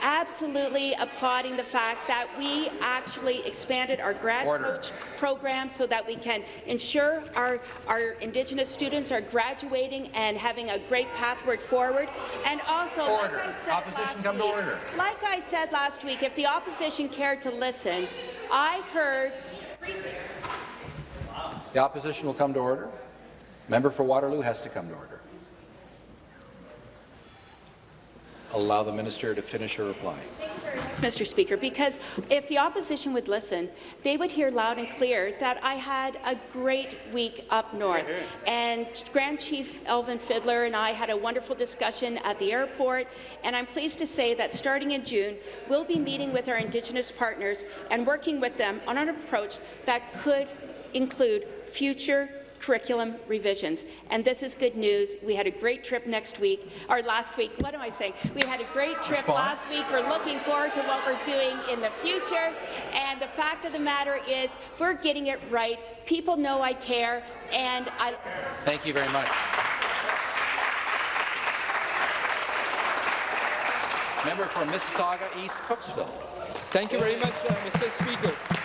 absolutely applauding the fact that we actually expanded our grad Order. coach program so that we can ensure our, our Indigenous students are graduating and having a great pathway forward. And also, Order. like I said Opposition last come to order. like I said last week, if the opposition cared to listen, I heard The opposition will come to order. Member for Waterloo has to come to order. Allow the minister to finish her reply. Mr. Speaker, because if the opposition would listen, they would hear loud and clear that I had a great week up north. And Grand Chief Alvin Fiddler and I had a wonderful discussion at the airport, and I'm pleased to say that starting in June, we'll be meeting with our Indigenous partners and working with them on an approach that could include future curriculum revisions. And this is good news. We had a great trip next week, or last week. What am I saying? We had a great trip Response. last week. We're looking forward to what we're doing in the future. And the fact of the matter is, we're getting it right. People know I care, and I. Thank you very much. Member for Mississauga East Cooksville. Thank you very much, uh, Mr. Speaker.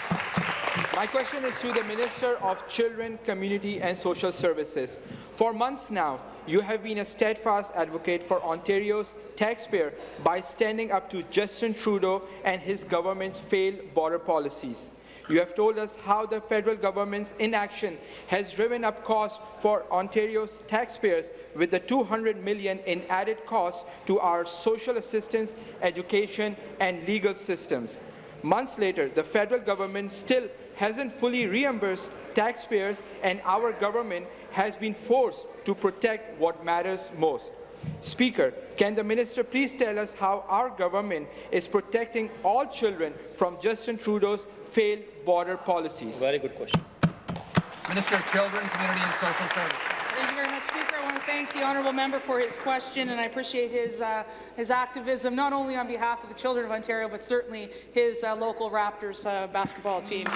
My question is to the Minister of Children, Community and Social Services. For months now, you have been a steadfast advocate for Ontario's taxpayer by standing up to Justin Trudeau and his government's failed border policies. You have told us how the federal government's inaction has driven up costs for Ontario's taxpayers with the 200 million in added costs to our social assistance, education and legal systems. Months later, the federal government still hasn't fully reimbursed taxpayers and our government has been forced to protect what matters most. Speaker, can the minister please tell us how our government is protecting all children from Justin Trudeau's failed border policies? Very good question. Minister of Children, Community and Social Services. Very much, Speaker. I want to thank the honourable member for his question, and I appreciate his uh, his activism, not only on behalf of the children of Ontario, but certainly his uh, local Raptors uh, basketball team.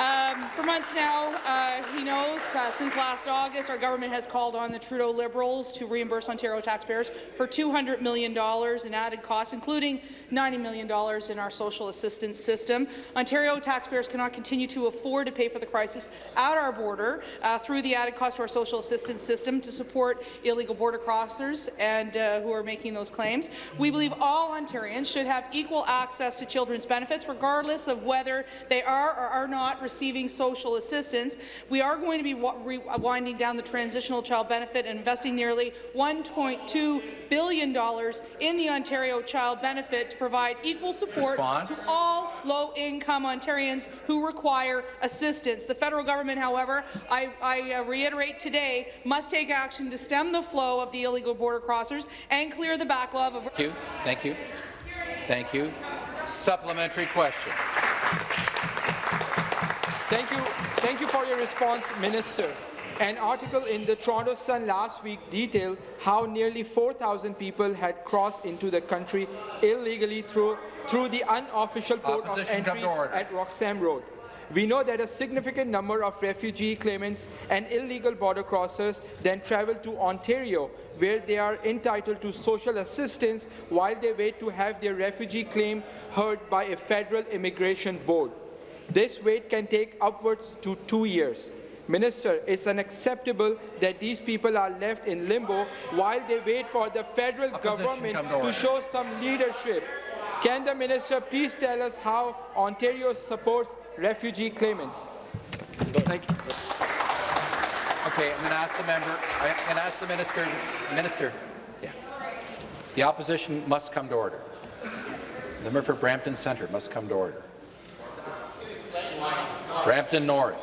Um, for months now, uh, he knows, uh, since last August, our government has called on the Trudeau Liberals to reimburse Ontario taxpayers for $200 million in added costs, including $90 million in our social assistance system. Ontario taxpayers cannot continue to afford to pay for the crisis at our border uh, through the added cost to our social assistance system to support illegal border crossers and uh, who are making those claims. We believe all Ontarians should have equal access to children's benefits, regardless of whether they are or are not receiving social assistance. We are going to be winding down the transitional child benefit and investing nearly $1.2 billion in the Ontario Child Benefit to provide equal support Response. to all low-income Ontarians who require assistance. The federal government, however, I, I uh, reiterate today, must take action to stem the flow of the illegal border crossers and clear the backlog of Thank you. Thank you. Thank you. Supplementary question. Thank you. Thank you for your response, Minister. An article in the Toronto Sun last week detailed how nearly 4,000 people had crossed into the country illegally through, through the unofficial port of Opposition, come entry at Roxham Road. We know that a significant number of refugee claimants and illegal border crossers then travel to Ontario, where they are entitled to social assistance while they wait to have their refugee claim heard by a federal immigration board. This wait can take upwards to two years. Minister, it's unacceptable that these people are left in limbo while they wait for the federal Opposition, government to to show some leadership. Can the minister please tell us how Ontario supports refugee claimants? Thank you. Okay, I'm going to ask the member. I'm going to ask the minister. Minister. Yeah. The opposition must come to order. The member for Brampton Centre must come to order. Brampton North.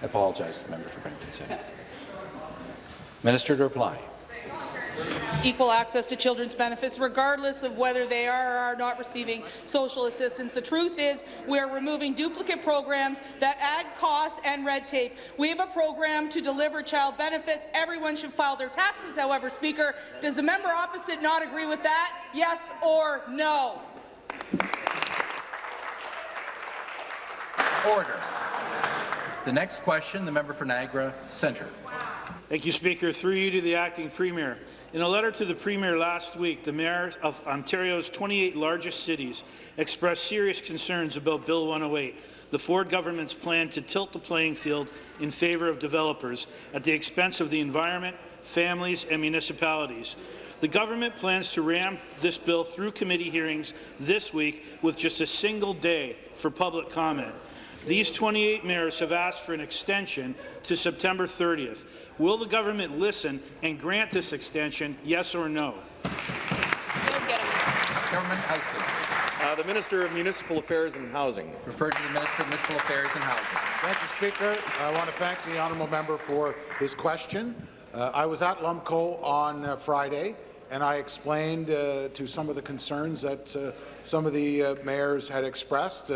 I apologize to the member for Brampton Centre. Minister to reply. Equal access to children's benefits, regardless of whether they are or are not receiving social assistance. The truth is we are removing duplicate programs that add costs and red tape. We have a program to deliver child benefits. Everyone should file their taxes, however, Speaker. Does the member opposite not agree with that? Yes or no? Order. The next question, the member for Niagara Centre. Thank you, Speaker. Through you to the acting premier. In a letter to the premier last week, the mayors of Ontario's 28 largest cities expressed serious concerns about Bill 108, the Ford government's plan to tilt the playing field in favour of developers at the expense of the environment, families and municipalities. The government plans to ram this bill through committee hearings this week with just a single day for public comment. These 28 mayors have asked for an extension to September 30th. Will the government listen and grant this extension, yes or no? Government House Uh, the Minister of Municipal Affairs and Housing. Referred to the Minister of Municipal Affairs and Housing. Thank you, Speaker. I want to thank the honourable member for his question. Uh, I was at Lumco on uh, Friday, and I explained uh, to some of the concerns that uh, some of the uh, mayors had expressed.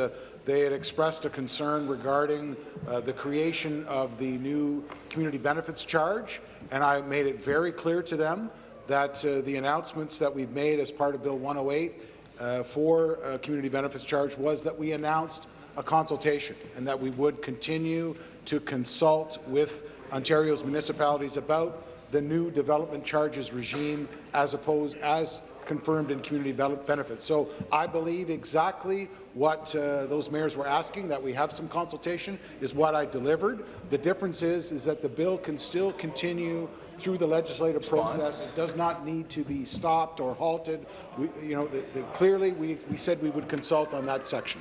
They had expressed a concern regarding uh, the creation of the new community benefits charge, and I made it very clear to them that uh, the announcements that we've made as part of Bill 108 uh, for uh, community benefits charge was that we announced a consultation and that we would continue to consult with Ontario's municipalities about the new development charges regime as opposed as confirmed in community benefits. So I believe exactly what uh, those mayors were asking, that we have some consultation, is what I delivered. The difference is, is that the bill can still continue through the legislative Response. process. It does not need to be stopped or halted. We, you know, the, the, clearly, we, we said we would consult on that section.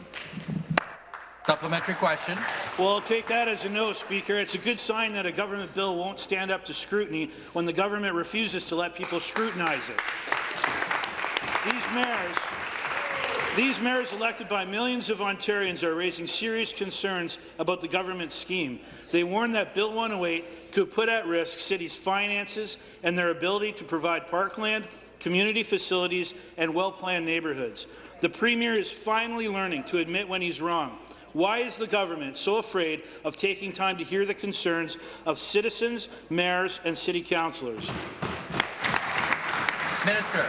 Supplementary question. Well, I'll take that as a no, Speaker. It's a good sign that a government bill won't stand up to scrutiny when the government refuses to let people scrutinize it. These mayors, these mayors elected by millions of Ontarians are raising serious concerns about the government scheme. They warn that Bill 108 could put at risk cities' finances and their ability to provide parkland, community facilities, and well-planned neighbourhoods. The Premier is finally learning to admit when he's wrong. Why is the government so afraid of taking time to hear the concerns of citizens, mayors, and city councillors? Minister.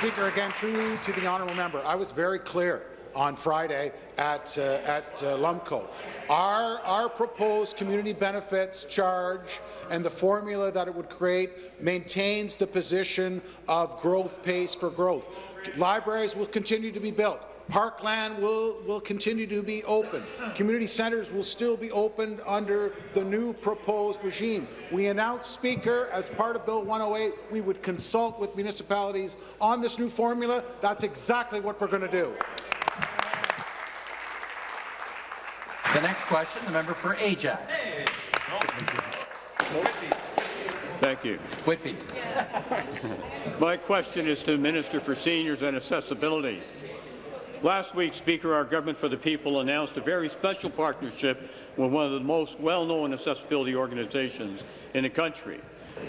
Speaker, again, through to the honourable member, I was very clear on Friday at, uh, at uh, Lumco. Our, our proposed community benefits charge and the formula that it would create maintains the position of growth pays for growth. Libraries will continue to be built. Parkland will, will continue to be open. Community centres will still be opened under the new proposed regime. We announced, Speaker, as part of Bill 108, we would consult with municipalities on this new formula. That's exactly what we're going to do. The next question, the member for Ajax. Thank you. Whitby. My question is to the Minister for Seniors and Accessibility. Last week, Speaker, our Government for the People announced a very special partnership with one of the most well-known accessibility organizations in the country.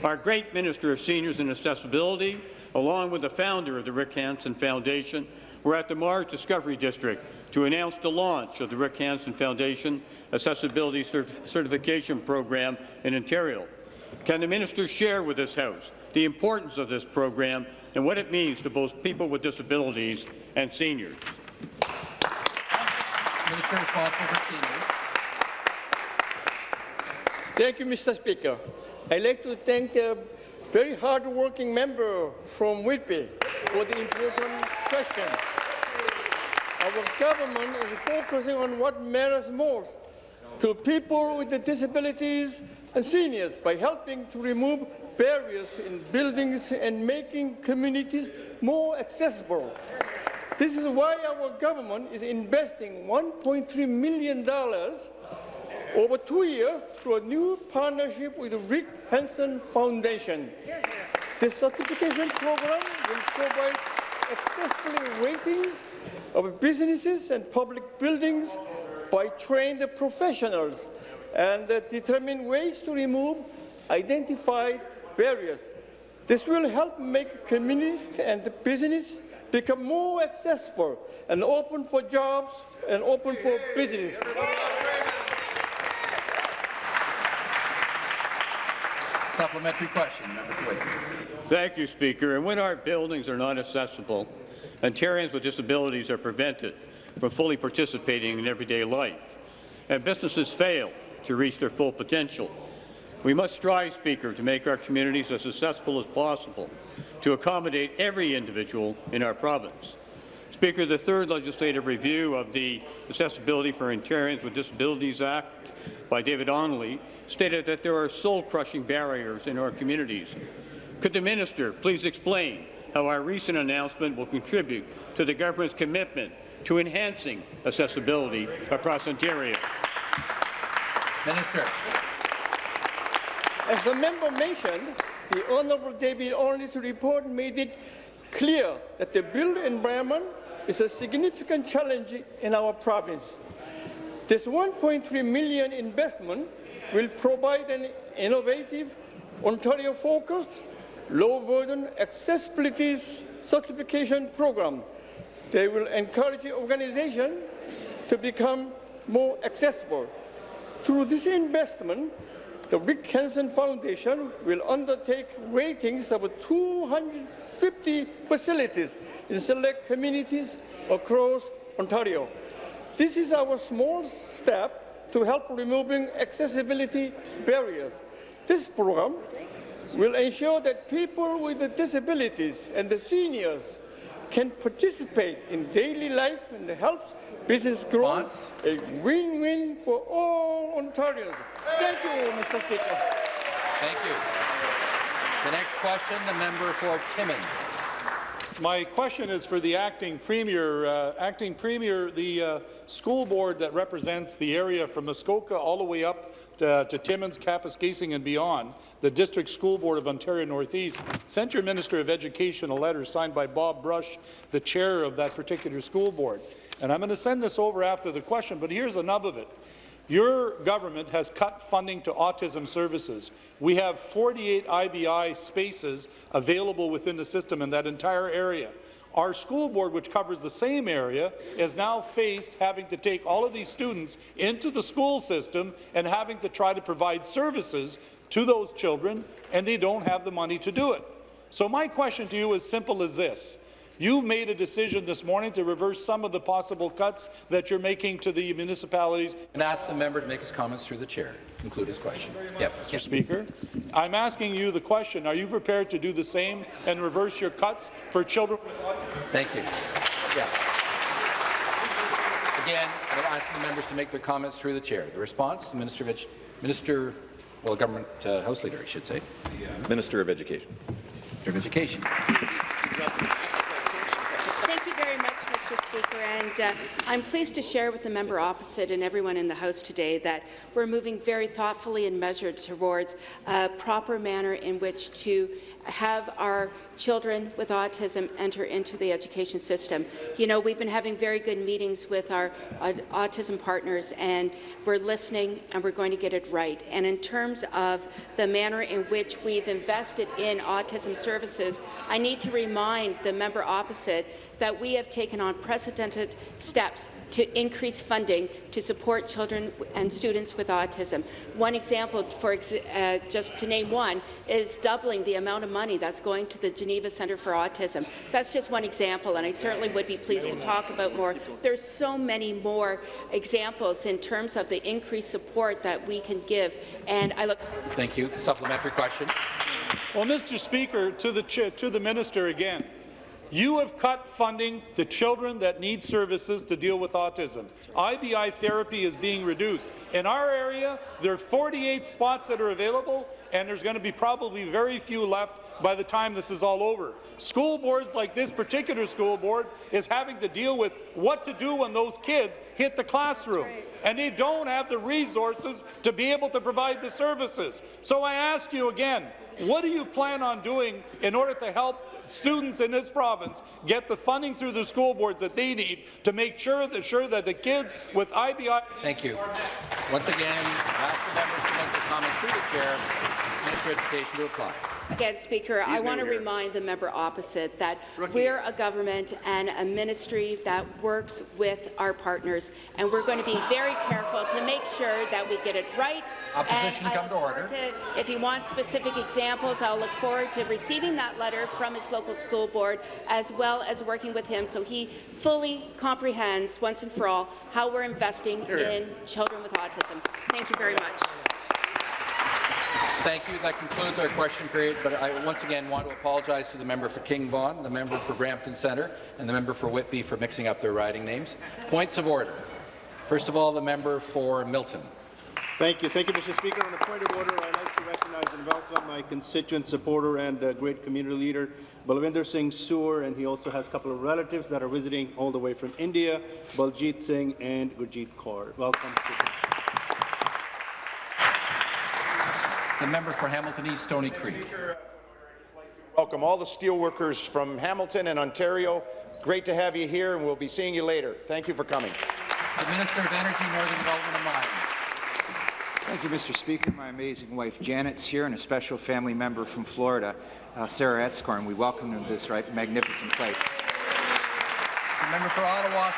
Our great Minister of Seniors and Accessibility, along with the founder of the Rick Hansen Foundation, were at the Mars Discovery District to announce the launch of the Rick Hansen Foundation Accessibility Cert Certification Program in Ontario. Can the minister share with this House the importance of this program and what it means to both people with disabilities and seniors? Minister responsible for seniors. Thank you, Mr. Speaker. I'd like to thank the very hard-working member from Whitby for the important question. Our government is focusing on what matters most to people with disabilities and seniors by helping to remove barriers in buildings and making communities more accessible. This is why our government is investing $1.3 million over two years through a new partnership with the Rick Hansen Foundation. This certification program will provide accessibility ratings of businesses and public buildings by trained professionals and determine ways to remove identified barriers. This will help make communities and business become more accessible and open for jobs and open for business. Supplementary question, number three. Thank you, Speaker. And when our buildings are not accessible, Ontarians with disabilities are prevented from fully participating in everyday life, and businesses fail to reach their full potential. We must strive, Speaker, to make our communities as accessible as possible to accommodate every individual in our province. Speaker, the third legislative review of the Accessibility for Ontarians with Disabilities Act by David Onley stated that there are soul-crushing barriers in our communities. Could the minister please explain how our recent announcement will contribute to the government's commitment to enhancing accessibility across Ontario? Minister. As the member mentioned, the Honourable David Onley's report made it clear that the built environment is a significant challenge in our province. This 1.3 million investment will provide an innovative, Ontario-focused, low-burden accessibility certification program. They will encourage organizations to become more accessible. Through this investment, the Rick Hansen Foundation will undertake ratings of 250 facilities in select communities across Ontario. This is our small step to help removing accessibility barriers. This program will ensure that people with disabilities and the seniors can participate in daily life and helps business growth. A win-win for all Ontarians. Thank you, Mr. Speaker. Thank you. The next question, the member for Timmins. My question is for the acting premier. Uh, acting premier, the uh, school board that represents the area from Muskoka all the way up to, to Timmins, Kapuskasing and beyond, the District School Board of Ontario Northeast, sent your Minister of Education a letter signed by Bob Brush, the chair of that particular school board. And I'm going to send this over after the question, but here's the nub of it. Your government has cut funding to autism services. We have 48 IBI spaces available within the system in that entire area. Our school board, which covers the same area, is now faced having to take all of these students into the school system and having to try to provide services to those children, and they don't have the money to do it. So my question to you is simple as this. You've made a decision this morning to reverse some of the possible cuts that you're making to the municipalities. And ask the member to make his comments through the chair. Conclude his question. Yep. Mr. Speaker, I'm asking you the question, are you prepared to do the same and reverse your cuts for children Thank you. Yes. Again, I'll ask the members to make their comments through the chair. The response, the Minister of Edu Minister, well, Government uh, House Leader, I should say. Minister of Education. Minister of Education. Thank you very much, Mr. Speaker. And uh, I'm pleased to share with the member opposite and everyone in the House today that we're moving very thoughtfully and measured towards a proper manner in which to have our children with autism enter into the education system. You know, we've been having very good meetings with our uh, autism partners, and we're listening, and we're going to get it right. And in terms of the manner in which we've invested in autism services, I need to remind the member opposite that we have taken unprecedented steps to increase funding to support children and students with autism. One example, for ex uh, just to name one, is doubling the amount of money that's going to the Geneva Centre for Autism. That's just one example, and I certainly would be pleased to talk about more. There's so many more examples in terms of the increased support that we can give, and I look. Thank you. Supplementary question. Well, Mr. Speaker, to the, to the minister again. You have cut funding to children that need services to deal with autism. IBI therapy is being reduced. In our area, there are 48 spots that are available, and there's going to be probably very few left by the time this is all over. School boards like this particular school board is having to deal with what to do when those kids hit the classroom. And they don't have the resources to be able to provide the services. So I ask you again, what do you plan on doing in order to help students in this province get the funding through the school boards that they need to make sure that, sure that the kids with IBI... Thank you. Once again, ask the members to make their comments through the chair. Minister of Education to reply. Again, Speaker, I want to remind the member opposite that we're a government and a ministry that works with our partners, and we're going to be very careful to make sure that we get it right. Opposition, And come to order. to- if you want specific examples, I'll look forward to receiving that letter from his local school board, as well as working with him so he fully comprehends once and for all how we're investing in children with autism. Thank you very much. Thank you. That concludes our question period, but I once again want to apologize to the member for King Vaughan, the member for Brampton Centre, and the member for Whitby for mixing up their riding names. Points of order. First of all, the member for Milton. Thank you. Thank you, Mr. Speaker. On a point of order, I'd like to recognize and welcome my constituent supporter and uh, great community leader, Balwinder Singh Soor, and he also has a couple of relatives that are visiting all the way from India, Baljit Singh and Gurjeet Kaur. Welcome. The member for Hamilton East, Stoney Creek. Welcome all the steelworkers from Hamilton and Ontario. Great to have you here, and we'll be seeing you later. Thank you for coming. The Minister of Energy, Northern Development and Mines. Thank you, Mr. Speaker. My amazing wife Janet's here, and a special family member from Florida, uh, Sarah Etzkorn. We welcome them to this right, magnificent place. The member for Ottawa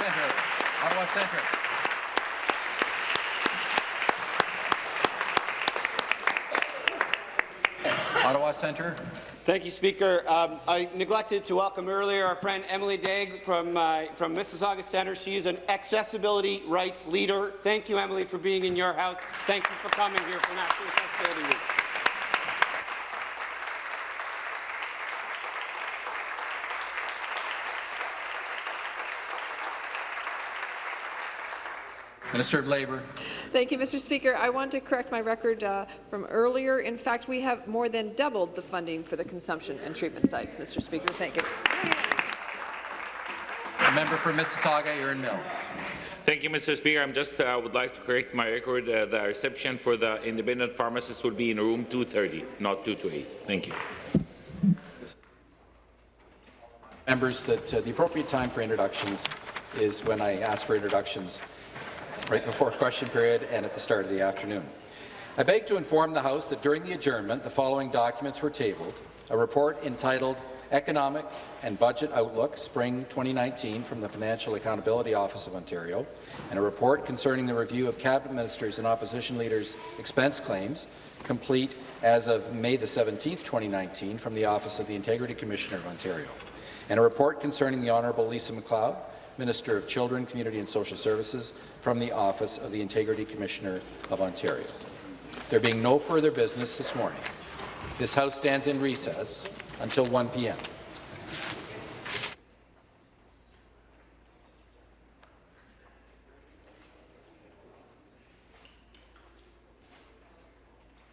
Centre. Ottawa Centre. Centre. Thank you, Speaker. Um, I neglected to welcome earlier our friend Emily Daigle from, uh, from Mississauga Centre. She is an accessibility rights leader. Thank you, Emily, for being in your house. Thank you for coming here for National Accessibility Week. Minister of Labour. Thank you, Mr. Speaker. I want to correct my record uh, from earlier. In fact, we have more than doubled the funding for the consumption and treatment sites, Mr. Speaker. Thank you. The member for Mississauga, Erin Mills. Thank you, Mr. Speaker. I'm just uh, would like to correct my record. Uh, the reception for the independent pharmacists will be in room 230, not 228. Thank you. Members, that uh, the appropriate time for introductions is when I ask for introductions right before question period and at the start of the afternoon. I beg to inform the House that during the adjournment, the following documents were tabled. A report entitled Economic and Budget Outlook, Spring 2019, from the Financial Accountability Office of Ontario, and a report concerning the review of Cabinet Ministers and Opposition Leaders' expense claims, complete as of May the 17th, 2019, from the Office of the Integrity Commissioner of Ontario, and a report concerning the Honourable Lisa MacLeod, Minister of Children, Community and Social Services, from the Office of the Integrity Commissioner of Ontario. There being no further business this morning, this House stands in recess until 1 p.m.